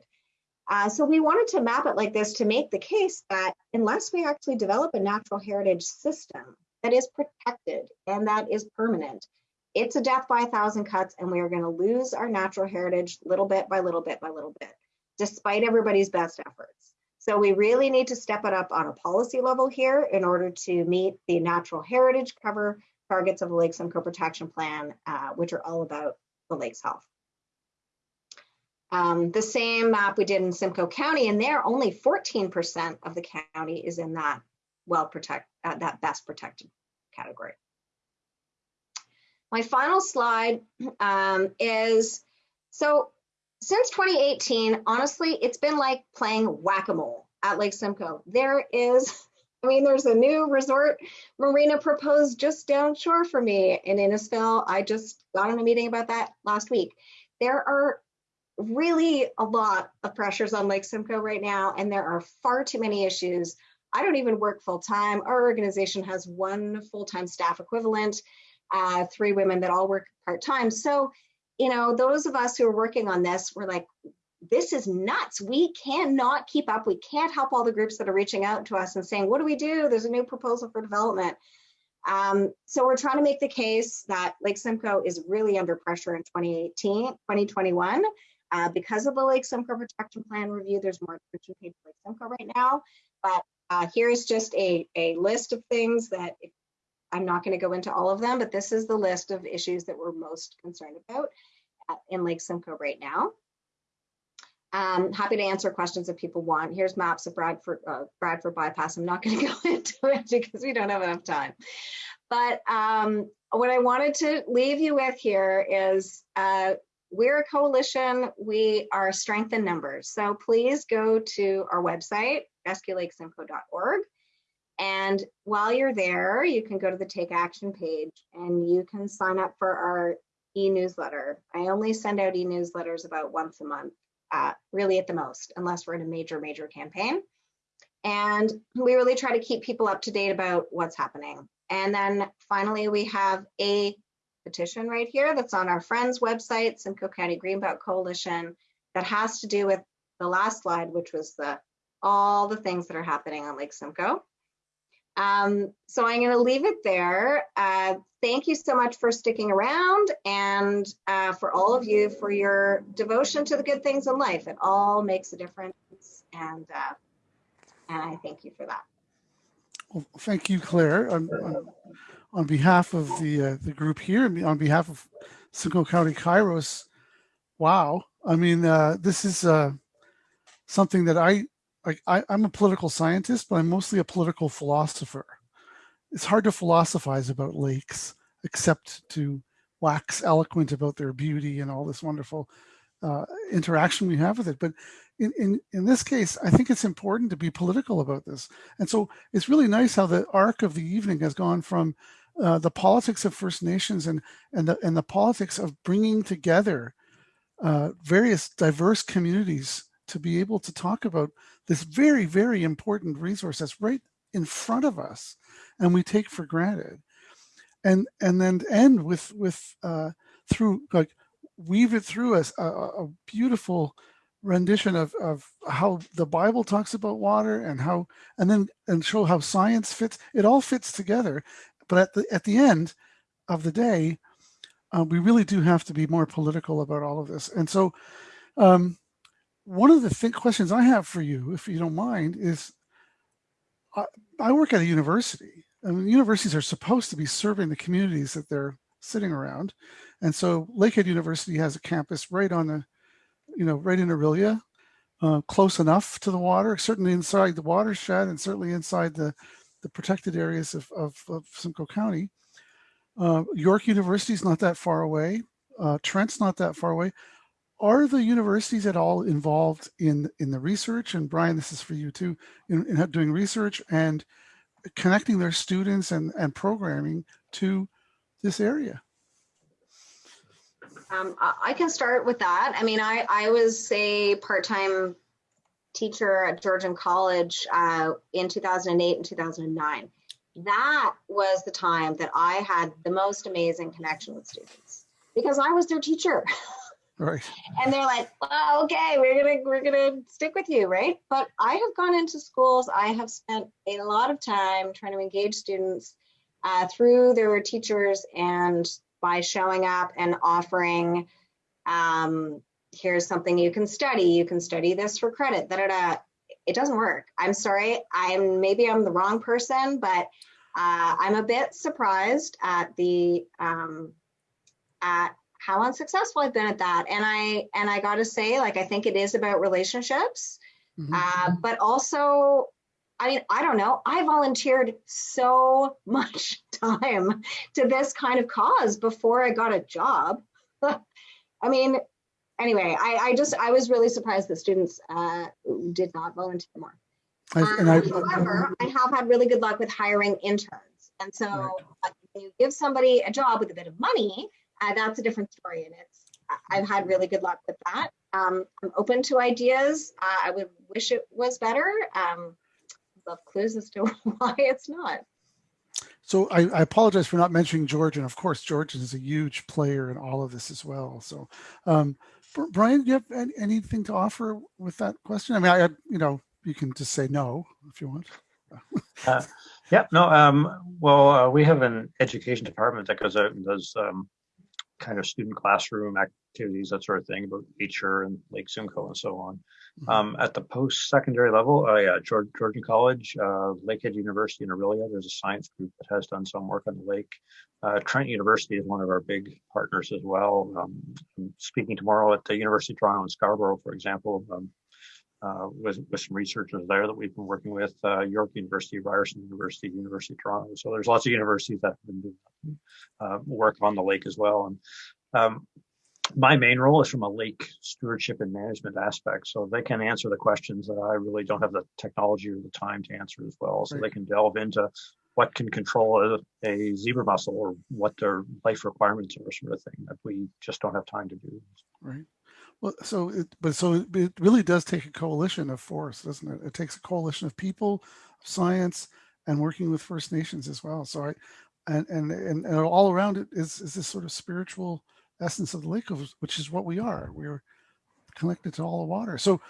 Uh, so we wanted to map it like this to make the case that unless we actually develop a natural heritage system that is protected and that is permanent, it's a death by a thousand cuts and we are going to lose our natural heritage little bit by little bit by little bit, despite everybody's best efforts. So we really need to step it up on a policy level here in order to meet the natural heritage cover targets of the Lake Simcoe Protection Plan, uh, which are all about the lake's health. Um, the same map we did in Simcoe County, and there only 14% of the county is in that well protect uh, that best protected category. My final slide um, is so since 2018, honestly, it's been like playing whack-a-mole at Lake Simcoe. There is, I mean, there's a new resort marina proposed just downshore for me in Innisfil. I just got in a meeting about that last week. There are really a lot of pressures on Lake Simcoe right now, and there are far too many issues. I don't even work full time. Our organization has one full time staff equivalent, uh, three women that all work part time. So, you know, those of us who are working on this, we're like, this is nuts. We cannot keep up. We can't help all the groups that are reaching out to us and saying, what do we do? There's a new proposal for development. Um, so we're trying to make the case that Lake Simcoe is really under pressure in 2018, 2021 uh, because of the Lake Simcoe Protection Plan review, there's more attention paid to Lake Simcoe right now. But uh, here's just a, a list of things that I'm not going to go into all of them, but this is the list of issues that we're most concerned about uh, in Lake Simcoe right now. Um, happy to answer questions if people want. Here's maps of Bradford, uh, Bradford bypass. I'm not going to go into it because we don't have enough time. But um, what I wanted to leave you with here is uh, we're a coalition. We are strength in numbers. So please go to our website, rescuelakesimcoe.org. And while you're there, you can go to the Take Action page and you can sign up for our e-newsletter. I only send out e-newsletters about once a month, uh, really at the most, unless we're in a major, major campaign. And we really try to keep people up to date about what's happening. And then finally, we have a petition right here that's on our friends website, Simcoe County Greenbelt Coalition, that has to do with the last slide, which was the all the things that are happening on Lake Simcoe. Um, so I'm going to leave it there. Uh, thank you so much for sticking around and uh, for all of you for your devotion to the good things in life. It all makes a difference, and uh, and I thank you for that. Well, thank you, Claire. On, on, on behalf of the uh, the group here, on behalf of Simcoe County Kairos, wow. I mean, uh, this is uh, something that I, I, I'm a political scientist, but I'm mostly a political philosopher. It's hard to philosophize about lakes, except to wax eloquent about their beauty and all this wonderful uh, interaction we have with it. But in, in, in this case, I think it's important to be political about this. And so it's really nice how the arc of the evening has gone from uh, the politics of First Nations and, and, the, and the politics of bringing together uh, various diverse communities to be able to talk about this very, very important resource that's right in front of us and we take for granted. And, and then end with, with uh, through like weave it through a, a, a beautiful rendition of, of how the Bible talks about water and how, and then, and show how science fits. It all fits together. But at the, at the end of the day, uh, we really do have to be more political about all of this. And so um, one of the th questions I have for you, if you don't mind, is I, I work at a university. and universities are supposed to be serving the communities that they're sitting around. And so Lakehead University has a campus right on the, you know, right in Orillia, uh, close enough to the water, certainly inside the watershed and certainly inside the, the protected areas of, of, of Simcoe County. Uh, York University is not that far away. Uh, Trent's not that far away. Are the universities at all involved in in the research? And Brian, this is for you too, in, in doing research and connecting their students and, and programming to this area. Um, I can start with that. I mean, I, I was a part-time teacher at Georgian College uh, in 2008 and 2009. That was the time that I had the most amazing connection with students because I was their teacher. Right. and they're like, well, okay, we're gonna we're gonna stick with you, right? But I have gone into schools. I have spent a lot of time trying to engage students uh, through their teachers and by showing up and offering. Um, here's something you can study. You can study this for credit. Da da da. It doesn't work. I'm sorry. I'm maybe I'm the wrong person, but uh, I'm a bit surprised at the um, at how unsuccessful I've been at that. And I and I got to say, like I think it is about relationships, Mhm. uh, but also, I mean, I don't know. I volunteered so much time to this kind of cause before I got a job. I mean, anyway, I, I just I was really surprised that students uh, did not volunteer more. I, and I, Um, However, I have had really good luck with hiring interns. And so Right. uh, you give somebody a job with a bit of money, uh, that's a different story. And it's, I've had really good luck with that. Um, I'm open to ideas. Uh, I would wish it was better. Um, love clues as to why it's not. So I, I apologize for not mentioning George, and of course, George is a huge player in all of this as well. So, um, Brian, do you have any, anything to offer with that question? I mean, I, you know, you can just say no if you want. Yeah, no, um, well, uh, we have an education department that goes out and does, um, kind of student classroom activities, that sort of thing, about nature and Lake Simcoe and so on. Mhm. Um, at the post-secondary level, uh, yeah, George, Georgian College, uh, Lakehead University in Orillia, there's a science group that has done some work on the lake. Uh, Trent University is one of our big partners as well. Um, I'm speaking tomorrow at the University of Toronto in Scarborough, for example, um, uh, with, with some researchers there that we've been working with, uh, York University, Ryerson University, University of Toronto. So there's lots of universities that have been doing uh, work on the lake as well. And um, my main role is from a lake stewardship and management aspect. So they can answer the questions that I really don't have the technology or the time to answer as well. So Right. they can delve into what can control a, a zebra mussel or what their life requirements are, sort of thing that we just don't have time to do. Right. Well, so it, but so it, really does take a coalition of force, doesn't it? It takes a coalition of people, science, and working with First Nations as well. So I, and and and, and all around it is is this sort of spiritual essence of the lake, which is what we are. We're connected to all the water. So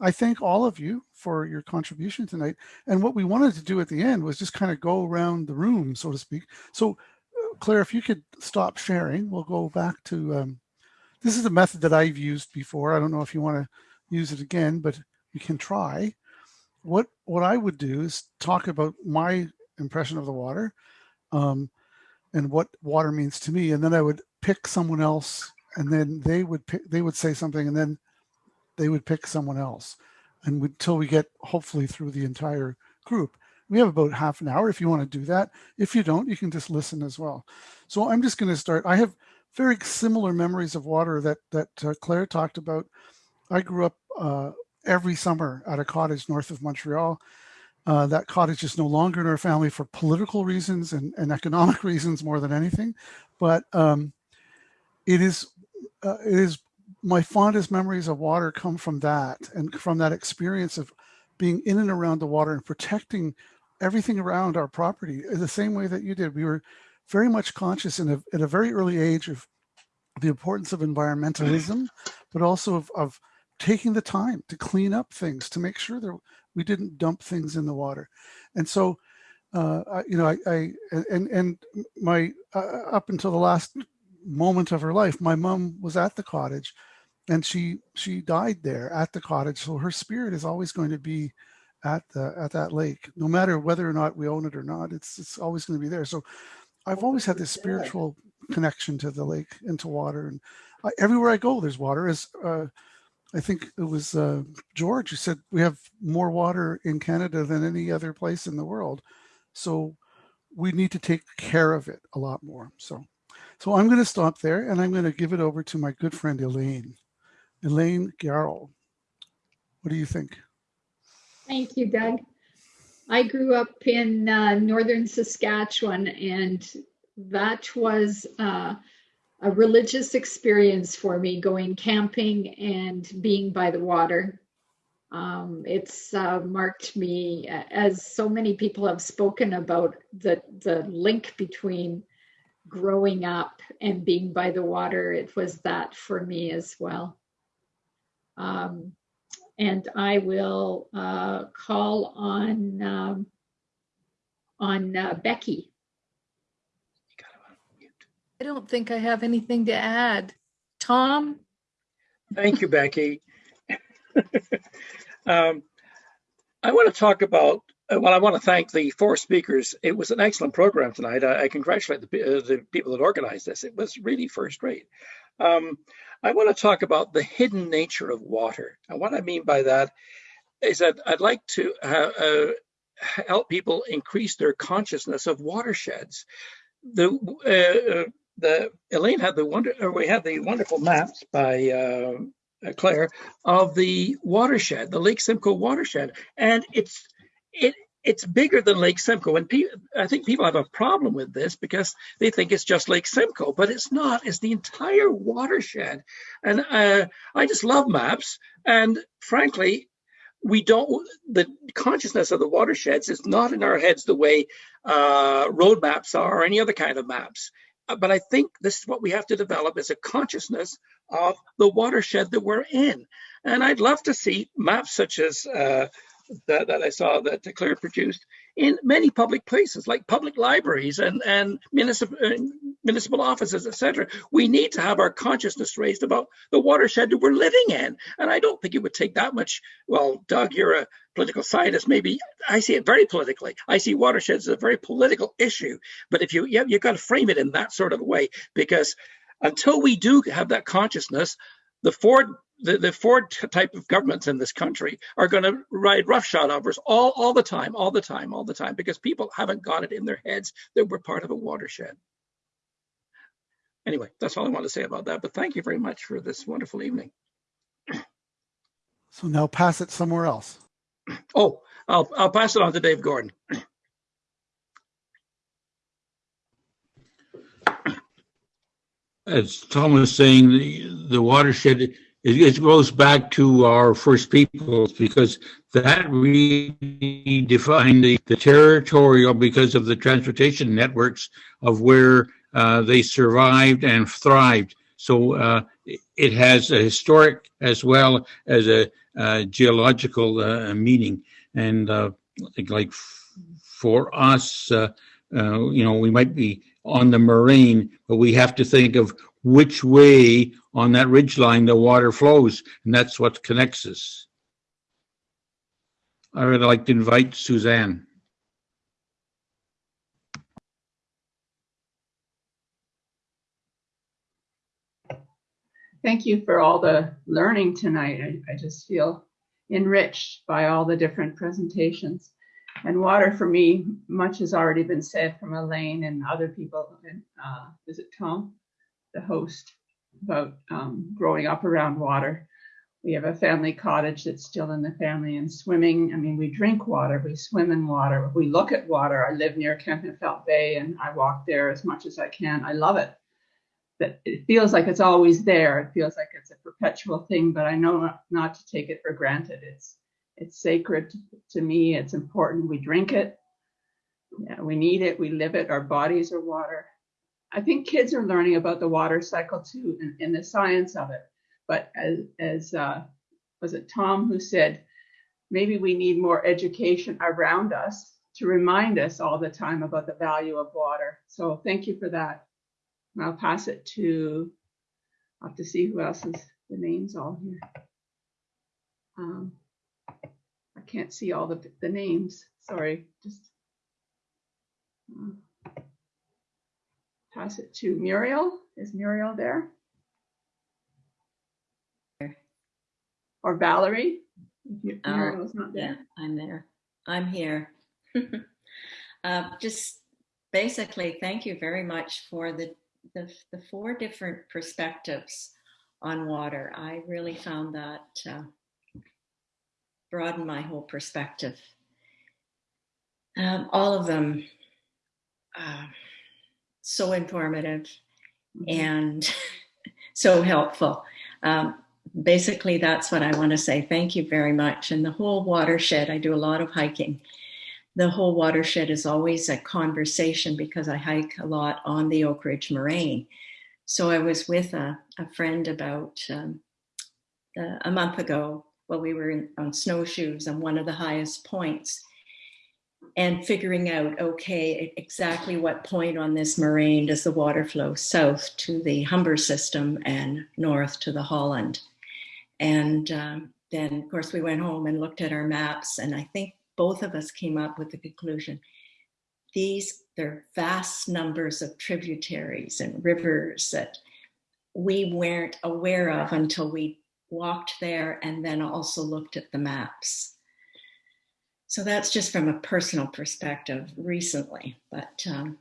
I thank all of you for your contribution tonight. And what we wanted to do at the end was just kind of go around the room, so to speak. So uh, Claire, if you could stop sharing, we'll go back to um, this is a method that I've used before. I don't know if you want to use it again, but you can try. What what I would do is talk about my impression of the water, um, and what water means to me, and then I would pick someone else, and then they would pick, they would say something, and then they would pick someone else, and until we get hopefully through the entire group. We have about half an hour if you want to do that. If you don't, you can just listen as well. So I'm just going to start. I have very similar memories of water that that uh, Claire talked about. I grew up uh, every summer at a cottage north of Montreal. Uh, that cottage is no longer in our family for political reasons and, and economic reasons more than anything, but um, it is uh, it is my fondest memories of water come from that and from that experience of being in and around the water and protecting everything around our property in the same way that you did. We were very much conscious in a, at a very early age of the importance of environmentalism, but also of, of taking the time to clean up things to make sure that we didn't dump things in the water. And so, uh, I, you know, I, I and and my uh, up until the last moment of her life, my mom was at the cottage, and she she died there at the cottage. So her spirit is always going to be at the at that lake, no matter whether or not we own it or not. It's it's always going to be there. So I've always had this spiritual connection to the lake and to water. And I, everywhere I go, there's water. As uh, I think it was uh, George who said we have more water in Canada than any other place in the world. So we need to take care of it a lot more. So, so I'm going to stop there and I'm going to give it over to my good friend Elaine. Elaine Garrell. What do you think? Thank you, Doug. I grew up in uh, northern Saskatchewan, and that was uh, a religious experience for me going camping and being by the water. Um, it's uh, marked me, as so many people have spoken about, the, the link between growing up and being by the water. It was that for me as well. Um, and I will uh, call on um, on uh, Becky. I don't think I have anything to add. Tom? Thank you, Becky. um, I want to talk about, uh, well, I want to thank the four speakers. It was an excellent program tonight. I, I congratulate the, uh, the, people that organized this. It was really first rate. Um, I want to talk about the hidden nature of water. And what I mean by that is that I'd like to uh, uh help people increase their consciousness of watersheds. The uh, uh, the Elaine had the wonder, or we had the wonderful maps by uh, Claire of the watershed, the Lake Simcoe watershed, and it's it it's bigger than Lake Simcoe. And pe- I think people have a problem with this because they think it's just Lake Simcoe, but it's not. It's the entire watershed. And uh, I just love maps. And frankly, we don't, the consciousness of the watersheds is not in our heads the way uh, road maps are or any other kind of maps. Uh, but I think this is what we have to develop is a consciousness of the watershed that we're in. And I'd love to see maps such as uh, that, that I saw that Claire produced in many public places like public libraries and, and municipal, uh, municipal offices, etc. We need to have our consciousness raised about the watershed that we're living in. And I don't think it would take that much. Well, Doug, you're a political scientist. Maybe I see it very politically. I see watersheds as a very political issue. But if you, you you've got to frame it in that sort of way because until we do have that consciousness, the Ford the, the Ford type of governments in this country are going to ride roughshod over us all, all the time, all the time, all the time, because people haven't got it in their heads that we're part of a watershed. Anyway, that's all I want to say about that. But thank you very much for this wonderful evening. So now pass it somewhere else. Oh, I'll, I'll pass it on to Dave Gordon. As Tom was saying, the, the watershed it, it goes back to our first peoples because that really defined the, the territorial because of the transportation networks of where uh, they survived and thrived. So uh, it has a historic as well as a, a geological uh, meaning. And uh, like for us, uh, uh, you know, we might be on the moraine, but we have to think of which way on that ridge line the water flows, and that's what connects us. I would like to invite Suzanne. Thank you for all the learning tonight. I, I just feel enriched by all the different presentations. And water for me, much has already been said from Elaine and other people. And uh, is it Tom, the host? about um, growing up around water. We have a family cottage that's still in the family and swimming. I mean, we drink water, we swim in water, we look at water. I live near Kempenfelt Bay and I walk there as much as I can. I love it. But it feels like it's always there. It feels like it's a perpetual thing, but I know not, not to take it for granted. It's it's sacred to me. It's important. We drink it. Yeah, we need it. We live it. Our bodies are water. I think kids are learning about the water cycle too and, and the science of it. But as, as uh, was it Tom who said, maybe we need more education around us to remind us all the time about the value of water. So thank you for that. And I'll pass it to, I'll have to see who else is the names all here. Um, can't see all the, the names. Sorry, just. Uh, pass it to Muriel. Is Muriel there? Or Valerie? Uh, Muriel's not Yeah, there. I'm there. I'm here. Uh, Just basically, thank you very much for the, the, the four different perspectives on water. I really found that uh, broadened my whole perspective. Um, all of them uh, so informative Mhm. and so helpful. Um, basically, that's what I want to say. Thank you very much. And the whole watershed, I do a lot of hiking. The whole watershed is always a conversation because I hike a lot on the Oak Ridge Moraine. So I was with a, a friend about um, uh, a month ago while we were in, on snowshoes on one of the highest points and figuring out okay exactly what point on this moraine does the water flow south to the humber system and north to the holland? And um, then of course we went home and looked at our maps and i think both of us came up with the conclusion these there are vast numbers of tributaries and rivers that we weren't aware of until we walked there and then also looked at the maps so that's just from a personal perspective recently, but um,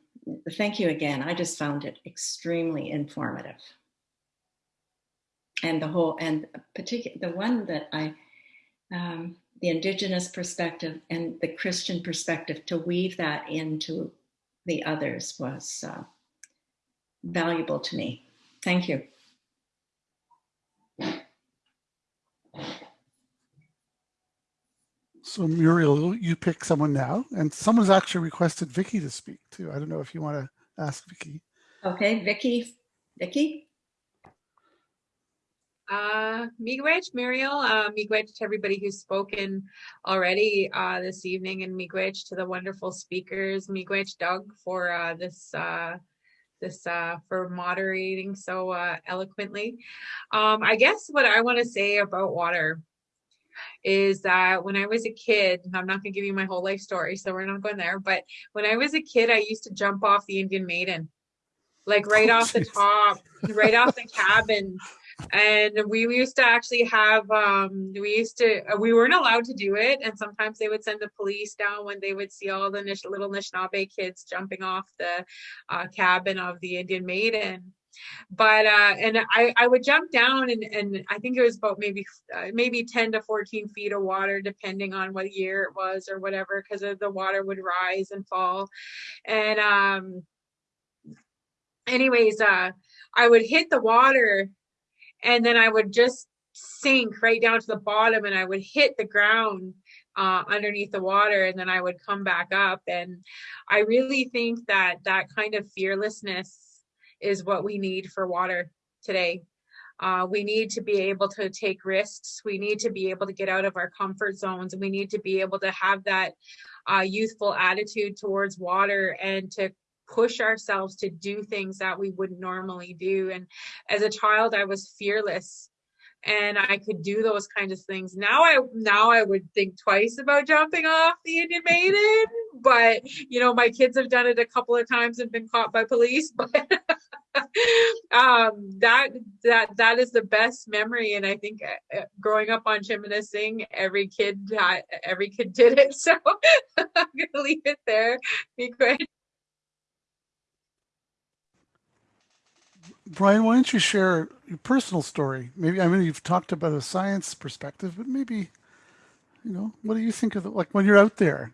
thank you again. I just found it extremely informative. And the whole, and particular, the one that I, um, the indigenous perspective and the Christian perspective to weave that into the others was uh, valuable to me. Thank you. So Muriel, you pick someone now, and someone's actually requested Vicki to speak too. I don't know if you want to ask Vicki. Okay, Vicki, Vicki? Uh, miigwech, Muriel, uh, miigwech to everybody who's spoken already uh, this evening, and miigwech to the wonderful speakers. Miigwech, Doug, for uh, this uh, this uh, for moderating so uh, eloquently. Um, I guess what I want to say about water is that when I was a kid, I'm not going to give you my whole life story, so we're not going there. But when I was a kid, I used to jump off the Indian Maiden, like right Oh, off the top, right off the cabin. And we used to actually have, um, we used to, uh, we weren't allowed to do it. And sometimes they would send the police down when they would see all the Nish- little Anishinaabe kids jumping off the uh, cabin of the Indian Maiden but uh and i i would jump down and and i think it was about maybe uh, maybe 10 to 14 feet of water depending on what year it was or whatever because the water would rise and fall. And um anyways uh i would hit the water and then i would just sink right down to the bottom and i would hit the ground uh, underneath the water and then i would come back up. And i really think that that kind of fearlessness is what we need for water today. Uh, we need to be able to take risks. We need to be able to get out of our comfort zones. We need to be able to have that uh, youthful attitude towards water and to push ourselves to do things that we wouldn't normally do. And as a child, I was fearless and I could do those kinds of things. Now I now I would think twice about jumping off the Indian Maiden, but you know my kids have done it a couple of times and been caught by police. But um, that that that is the best memory, and I think uh, uh, growing up on Sing, every kid every kid did it. So I'm gonna leave it there. Be great. Brian, why don't you share your personal story? Maybe I mean you've talked about a science perspective, but maybe you know what do you think of the like when you're out there?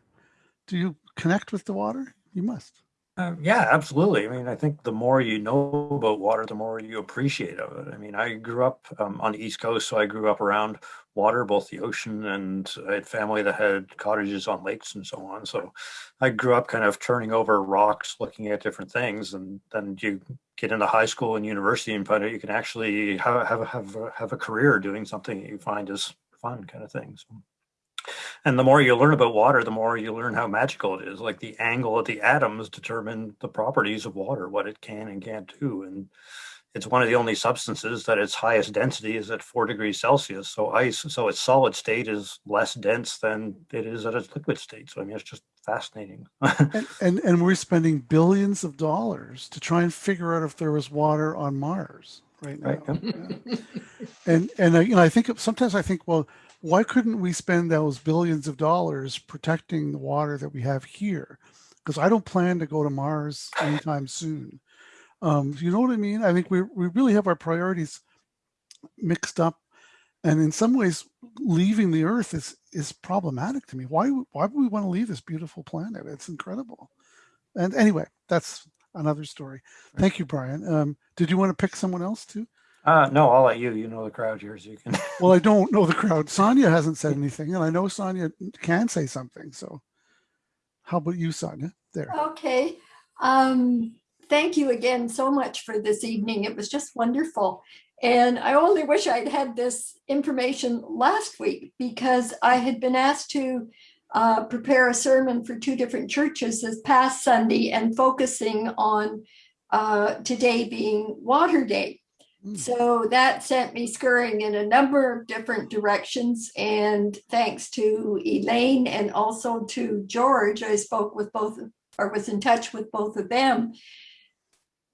Do you connect with the water? You must. Uh, yeah, absolutely. I mean, I think the more you know about water, the more you appreciate of it. I mean, I grew up um, on the East Coast, so I grew up around water, both the ocean and I had family that had cottages on lakes and so on. So I grew up kind of turning over rocks, looking at different things, and then you get into high school and university and find out you can actually have have have a, have a career doing something that you find is fun, kind of thing. So. And the more you learn about water, the more you learn how magical it is. Like the angle of the atoms determine the properties of water, what it can and can't do. And it's one of the only substances that its highest density is at four degrees Celsius. So ice, so its solid state is less dense than it is at its liquid state. So I mean, it's just fascinating. And, and and we're spending billions of dollars to try and figure out if there was water on Mars right now. Right, Yeah. And and I, you know, I think sometimes I think, well, why couldn't we spend those billions of dollars protecting the water that we have here? Because I don't plan to go to Mars anytime soon. Um, you know what I mean? I think we we really have our priorities mixed up, and in some ways, leaving the Earth is is problematic to me. Why why would we want to leave this beautiful planet? It's incredible. And anyway, that's another story. Thank you, Brian. Um, did you want to pick someone else too? Uh, no, I'll let you. You know the crowd here, so you can. Well, I don't know the crowd. Sonia hasn't said anything, and I know Sonia can say something. So, how about you, Sonia? There. Okay. Um, thank you again so much for this evening. It was just wonderful. And I only wish I'd had this information last week because I had been asked to uh, prepare a sermon for two different churches this past Sunday and focusing on uh, today being Water Day. Mm. So that sent me scurrying in a number of different directions. And thanks to Elaine and also to George, I spoke with both or was in touch with both of them.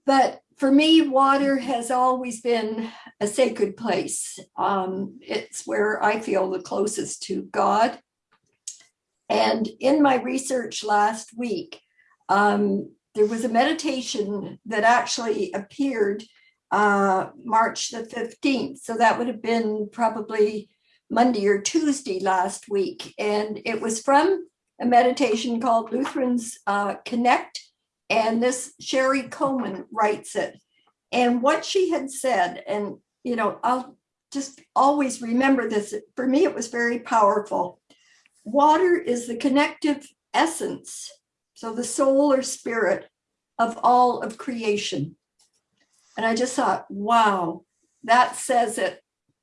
But for me, water has always been a sacred place. Um, it's where I feel the closest to God. And in my research last week, um, there was a meditation that actually appeared uh, March the 15th. So that would have been probably Monday or Tuesday last week. And it was from a meditation called Lutherans uh, Connect. And this Sherry Coleman writes it. And what she had said, and you know, I'll just always remember this. For me, it was very powerful. Water is the connective essence, so the soul or spirit of all of creation. And I just thought, wow, that says it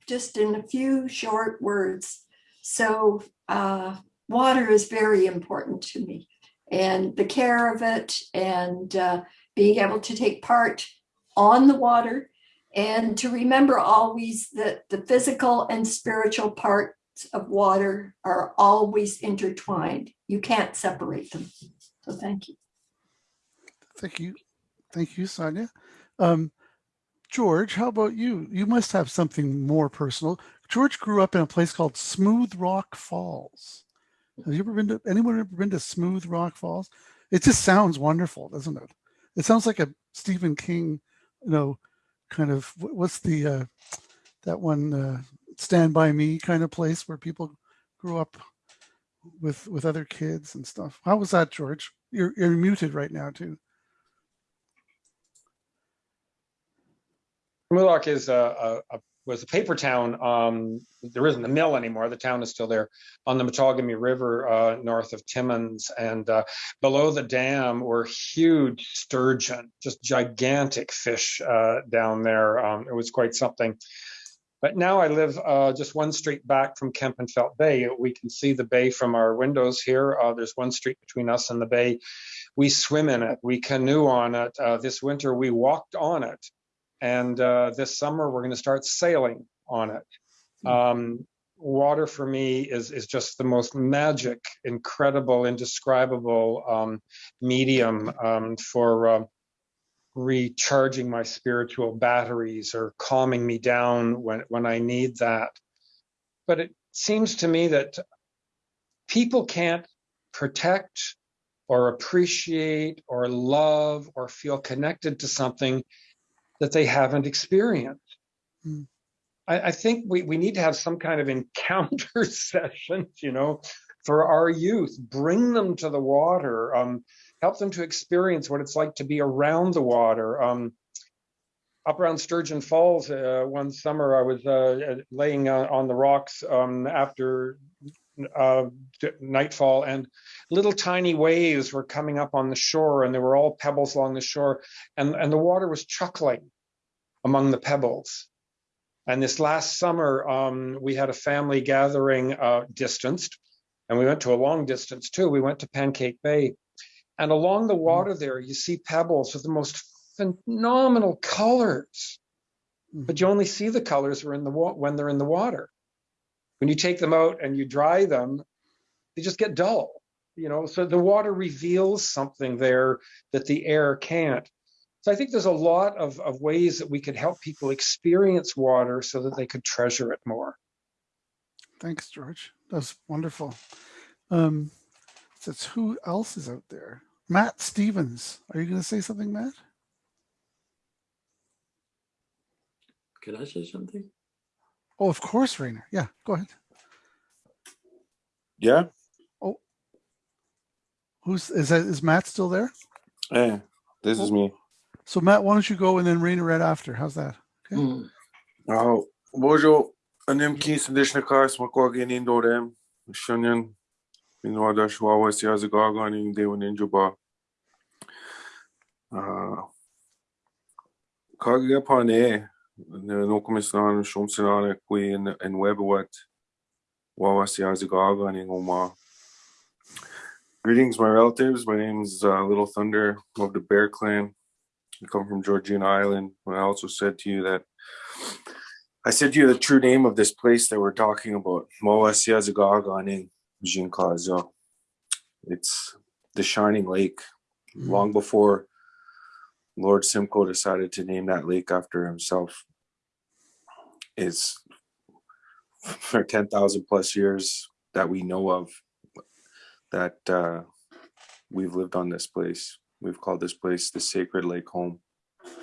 just in a few short words. So, uh, water is very important to me, and the care of it, and uh, being able to take part on the water, and to remember always that the physical and spiritual parts of water are always intertwined. You can't separate them. So, thank you. Thank you. Thank you, Sonia. Um, George, how about you? You must have something more personal. George grew up in a place called Smooth Rock Falls. Have you ever been to anyone ever been to Smooth Rock Falls? It just sounds wonderful, doesn't it? It sounds like a Stephen King, you know, kind of what's the uh that one uh Stand by Me kind of place where people grew up with with other kids and stuff. How was that, George? You're you're muted right now too. Mullock is a, a, a was a paper town. Um, there isn't a mill anymore. The town is still there on the Matagami River, uh, north of Timmins, and uh, below the dam were huge sturgeon, just gigantic fish uh, down there. Um, it was quite something. But now I live uh, just one street back from Kempenfelt Bay. We can see the bay from our windows here. Uh, there's one street between us and the bay. We swim in it. We canoe on it. Uh, this winter we walked on it. And uh, this summer we're going to start sailing on it. Um, water for me is is just the most magic, incredible, indescribable um, medium um, for uh, recharging my spiritual batteries or calming me down when when I need that. But it seems to me that people can't protect or appreciate or love or feel connected to something that they haven't experienced. Mm. I, I think we, we need to have some kind of encounter sessions, you know, for our youth. Bring them to the water, um, help them to experience what it's like to be around the water. Um, up around Sturgeon Falls, uh, one summer I was uh, laying on, on the rocks um, after uh, nightfall, and little tiny waves were coming up on the shore, and there were all pebbles along the shore, and, and the water was chuckling among the pebbles. And this last summer, um, we had a family gathering uh, distanced, and we went to a long distance too. We went to Pancake Bay, and along the water there, you see pebbles with the most phenomenal colors. but you only see the colors the when they're in the water. When you take them out and you dry them, they just get dull. You know, so the water reveals something there that the air can't. So I think there's a lot of, of ways that we could help people experience water so that they could treasure it more. Thanks, George. That's wonderful. Um, says who else is out there? Matt Stevens. Are you going to say something, Matt? Can I say something? Oh, of course, Rainer. Yeah, go ahead. Yeah. Oh, who's is that? Is Matt still there? Hey, this is me. So Matt, why don't you go and then Rainer right after? How's that? Hmm. Oh, bonjour. Anem kis dishna kars makogin indorem. Shunyan. Minwada shwawa siyaza garganing dewan injuba. Uh, Kagia pane. No komisan shumsinane queen and webwet. Wawa siyaza garganing oma. Greetings, my relatives. My name is uh, Little Thunder of the Bear Clan. I come from Georgina Island. when I also said to you that I said to you the true name of this place that we're talking about. Mawasiazagaganing Jinkazo. It's the Shining Lake. Long before Lord Simcoe decided to name that lake after himself. It's for 10,000 plus years that we know of that uh, we've lived on this place. We've called this place the Sacred Lake Home.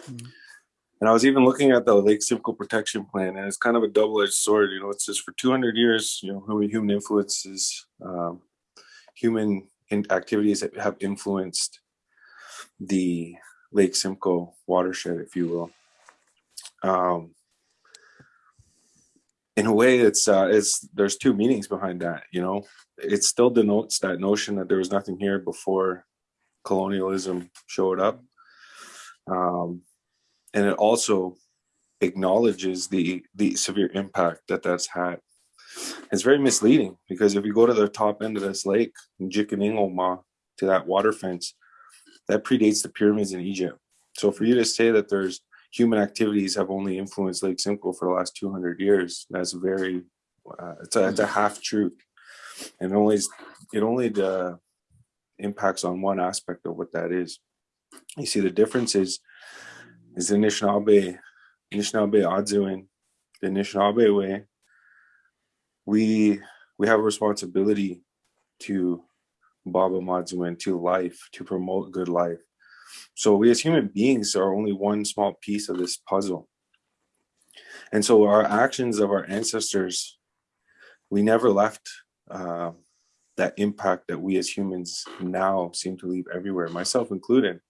And I was even looking at the Lake Simcoe Protection Plan, and it's kind of a double-edged sword. You know, it says for 200 years, you know, human influences, um, human in activities that have influenced the Lake Simcoe watershed, if you will. Um, in a way, it's uh, it's there's two meanings behind that. You know, it still denotes that notion that there was nothing here before colonialism showed up, um, and it also acknowledges the the severe impact that that's had. It's very misleading because if you go to the top end of this lake, Jikaningoma, to that water fence, that predates the pyramids in Egypt. So for you to say that there's human activities have only influenced Lake Simcoe for the last 200 years, that's very, uh, it's, a, it's a half truth. And it only, it only uh, impacts on one aspect of what that is. You see the difference is, is the Anishinaabe, Anishinaabe Adzuin, the Anishinaabe way, we, we have a responsibility to Baba Madzuin, to life, to promote good life. So we as human beings are only one small piece of this puzzle. And so our actions of our ancestors, we never left uh, that impact that we as humans now seem to leave everywhere, myself included.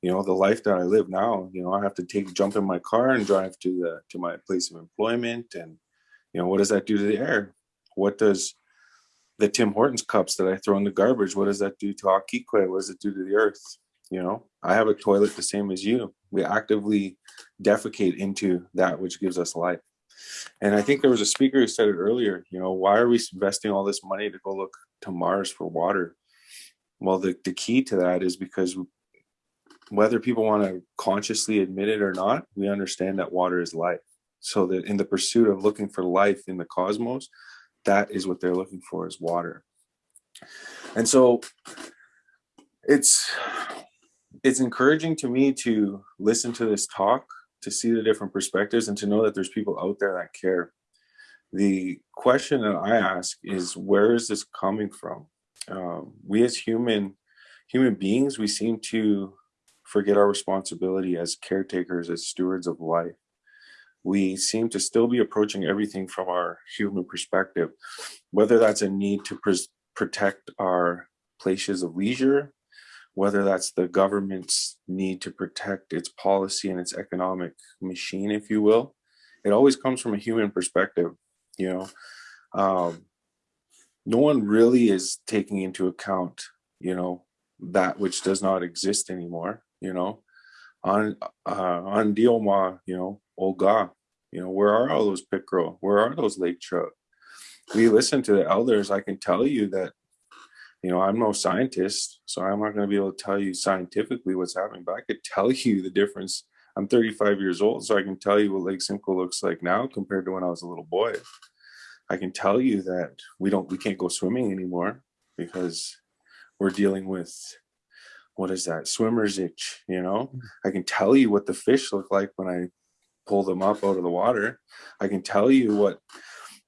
You know, the life that I live now, you know, I have to take jump in my car and drive to the to my place of employment. And, you know, what does that do to the air? What does the Tim Hortons cups that I throw in the garbage, what does that do to Akikwe? What does it do to the earth? You know, I have a toilet the same as you. We actively defecate into that which gives us life. And I think there was a speaker who said it earlier, you know, why are we investing all this money to go look to Mars for water? Well, the, the key to that is because whether people want to consciously admit it or not, we understand that water is life. So that in the pursuit of looking for life in the cosmos, that is what they're looking for is water. And so it's it's encouraging to me to listen to this talk, to see the different perspectives and to know that there's people out there that care. The question that I ask is where is this coming from? Um, we as human human beings, we seem to forget our responsibility as caretakers, as stewards of life we seem to still be approaching everything from our human perspective, whether that's a need to protect our places of leisure, whether that's the government's need to protect its policy and its economic machine, if you will. It always comes from a human perspective, you know. Um, no one really is taking into account, you know, that which does not exist anymore, you know. On uh, on Dioma, you know, Olga, you know, where are all those pickerel? Where are those lake trout? We listen to the elders. I can tell you that, you know, I'm no scientist, so I'm not going to be able to tell you scientifically what's happening, but I could tell you the difference I'm 35 years old, so I can tell you what Lake Simcoe looks like now compared to when I was a little boy. I can tell you that we don't we can't go swimming anymore because we're dealing with what is that swimmer's itch you know? Mm. I can tell you what the fish look like when i pull them up out of the water. I can tell you what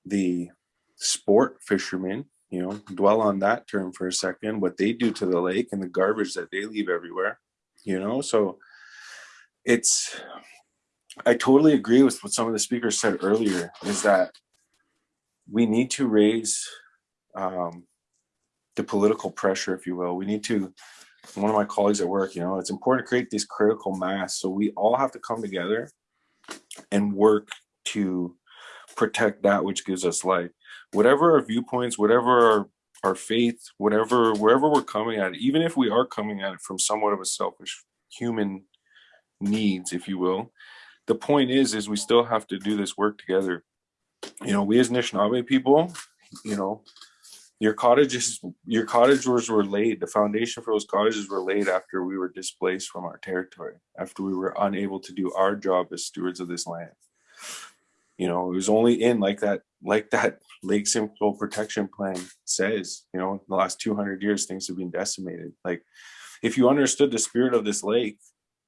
the sport fishermen you know dwell on that term for a second what they do to the lake and the garbage that they leave everywhere you know? So it's i totally agree with what some of the speakers said earlier is that we need to raise um, the political pressure if you will. We need to one of my colleagues at work you know it's important to create this critical mass so we all have to come together and work to protect that which gives us life whatever our viewpoints whatever our our faith whatever wherever we're coming at it even if we are coming at it from somewhat of a selfish human needs if you will. The point is is we still have to do this work together. You know we as Anishinaabe people you know your cottages your cottages were laid the foundation for those cottages were laid after we were displaced from our territory after we were unable to do our job as stewards of this land. You know it was only in like that like that lake simcoe protection plan says you know in the last 200 years things have been decimated. Like if you understood the spirit of this lake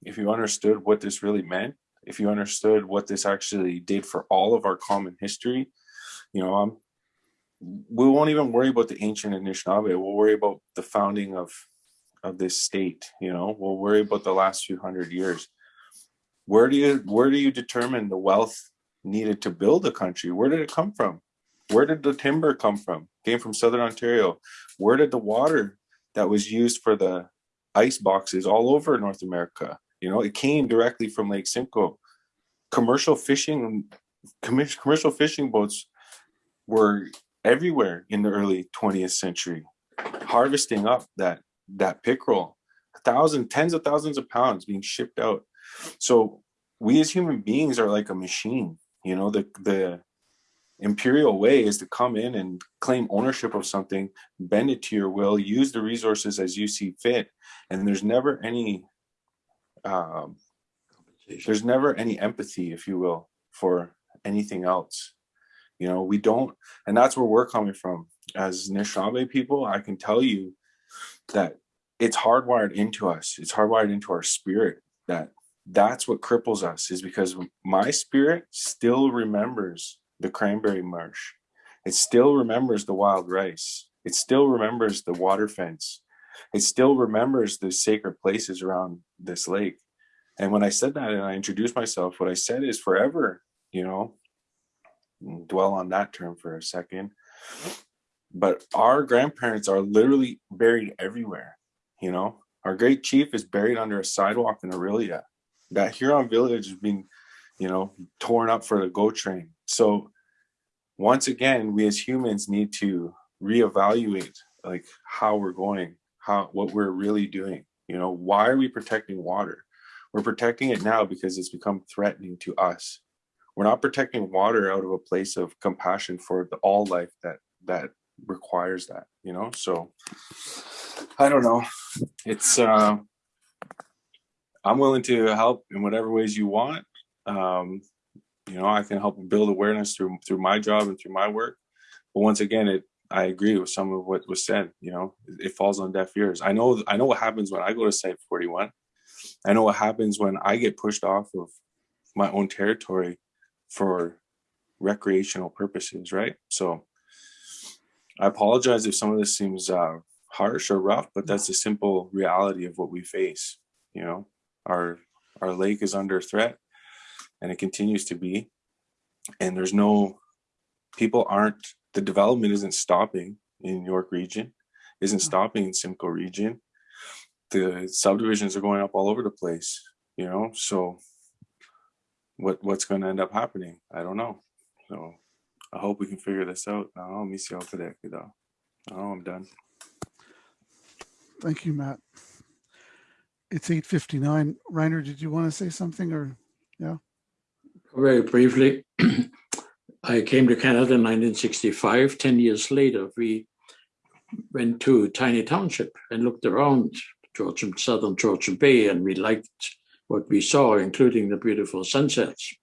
if you understood what this really meant if you understood what this actually did for all of our common history you know i'm we won't even worry about the ancient Anishinaabe. We'll worry about the founding of of this state. You know, we'll worry about the last few hundred years. Where do you where do you determine the wealth needed to build a country? Where did it come from? Where did the timber come from? Came from Southern Ontario. Where did the water that was used for the ice boxes all over North America? You know, it came directly from Lake Simcoe. Commercial fishing, commercial fishing boats were everywhere in the early 20th century, harvesting up that that pickerel, a thousand, tens of thousands of pounds being shipped out. So we as human beings are like a machine. You know, the the imperial way is to come in and claim ownership of something, bend it to your will, use the resources as you see fit, and there's never any um, there's never any empathy, if you will, for anything else. You know we don't and that's where we're coming from. As Anishinaabe people I can tell you that it's hardwired into us. It's hardwired into our spirit that that's what cripples us is because my spirit still remembers the cranberry marsh. It still remembers the wild rice. It still remembers the water fence it still remembers the sacred places around this lake and when i said that and i introduced myself what i said is forever you know dwell on that term for a second. But our grandparents are literally buried everywhere. You know, our great chief is buried under a sidewalk in Orillia. That Huron village is being, you know, torn up for the GO train. So once again, we as humans need to reevaluate like how we're going, how what we're really doing. You know, why are we protecting water? We're protecting it now because it's become threatening to us we're not protecting water out of a place of compassion for the, all life that that requires that you know so i don't know it's uh i'm willing to help in whatever ways you want um you know i can help build awareness through through my job and through my work but once again it i agree with some of what was said you know it, it falls on deaf ears i know i know what happens when i go to site 41 i know what happens when i get pushed off of my own territory for recreational purposes, right? So I apologize if some of this seems uh, harsh or rough, but that's the simple reality of what we face. You know, our our lake is under threat, and it continues to be. And there's no people aren't the development isn't stopping in York region, isn't mm. stopping in Simcoe region. The subdivisions are going up all over the place. You know, so what what's going to end up happening. I don't know. So I hope we can figure this out. No, me see today, though. Oh, I'm done. Thank you, Matt. It's 8:59. Reiner, did you want to say something or yeah? Very briefly, I came to Canada in 1965. 10 years later, we went to Tiny Township and looked around Georgian, southern Georgian Bay, and we liked what we saw, including the beautiful sunsets.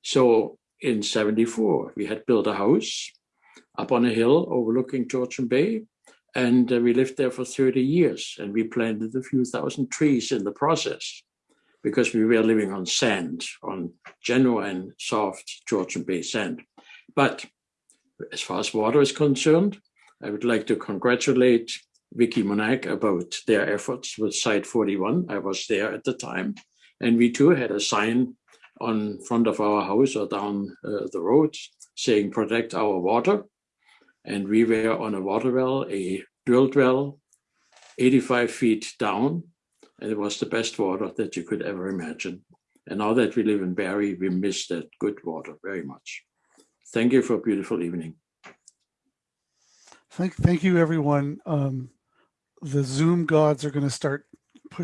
So in 74, we had built a house up on a hill overlooking Georgian Bay. And uh, we lived there for 30 years and we planted a few thousand trees in the process because we were living on sand, on genuine soft Georgian Bay sand. But as far as water is concerned, I would like to congratulate Vicki Monague about their efforts with Site 41. I was there at the time. And we too had a sign on front of our house or down uh, the road saying protect our water. And we were on a water well, a drilled well, 85 feet down. It was the best water that you could ever imagine. And now that we live in Barrie, we miss that good water very much. Thank you for a beautiful evening. Thank, thank you, everyone. Um, the Zoom gods are going to start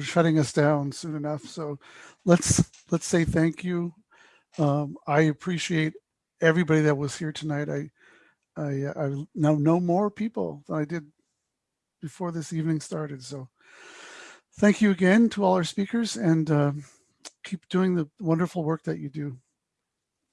shutting us down soon enough. So let's let's say thank you. Um, I appreciate everybody that was here tonight. I I, I now know more people than I did before this evening started. So thank you again to all our speakers and uh, keep doing the wonderful work that you do.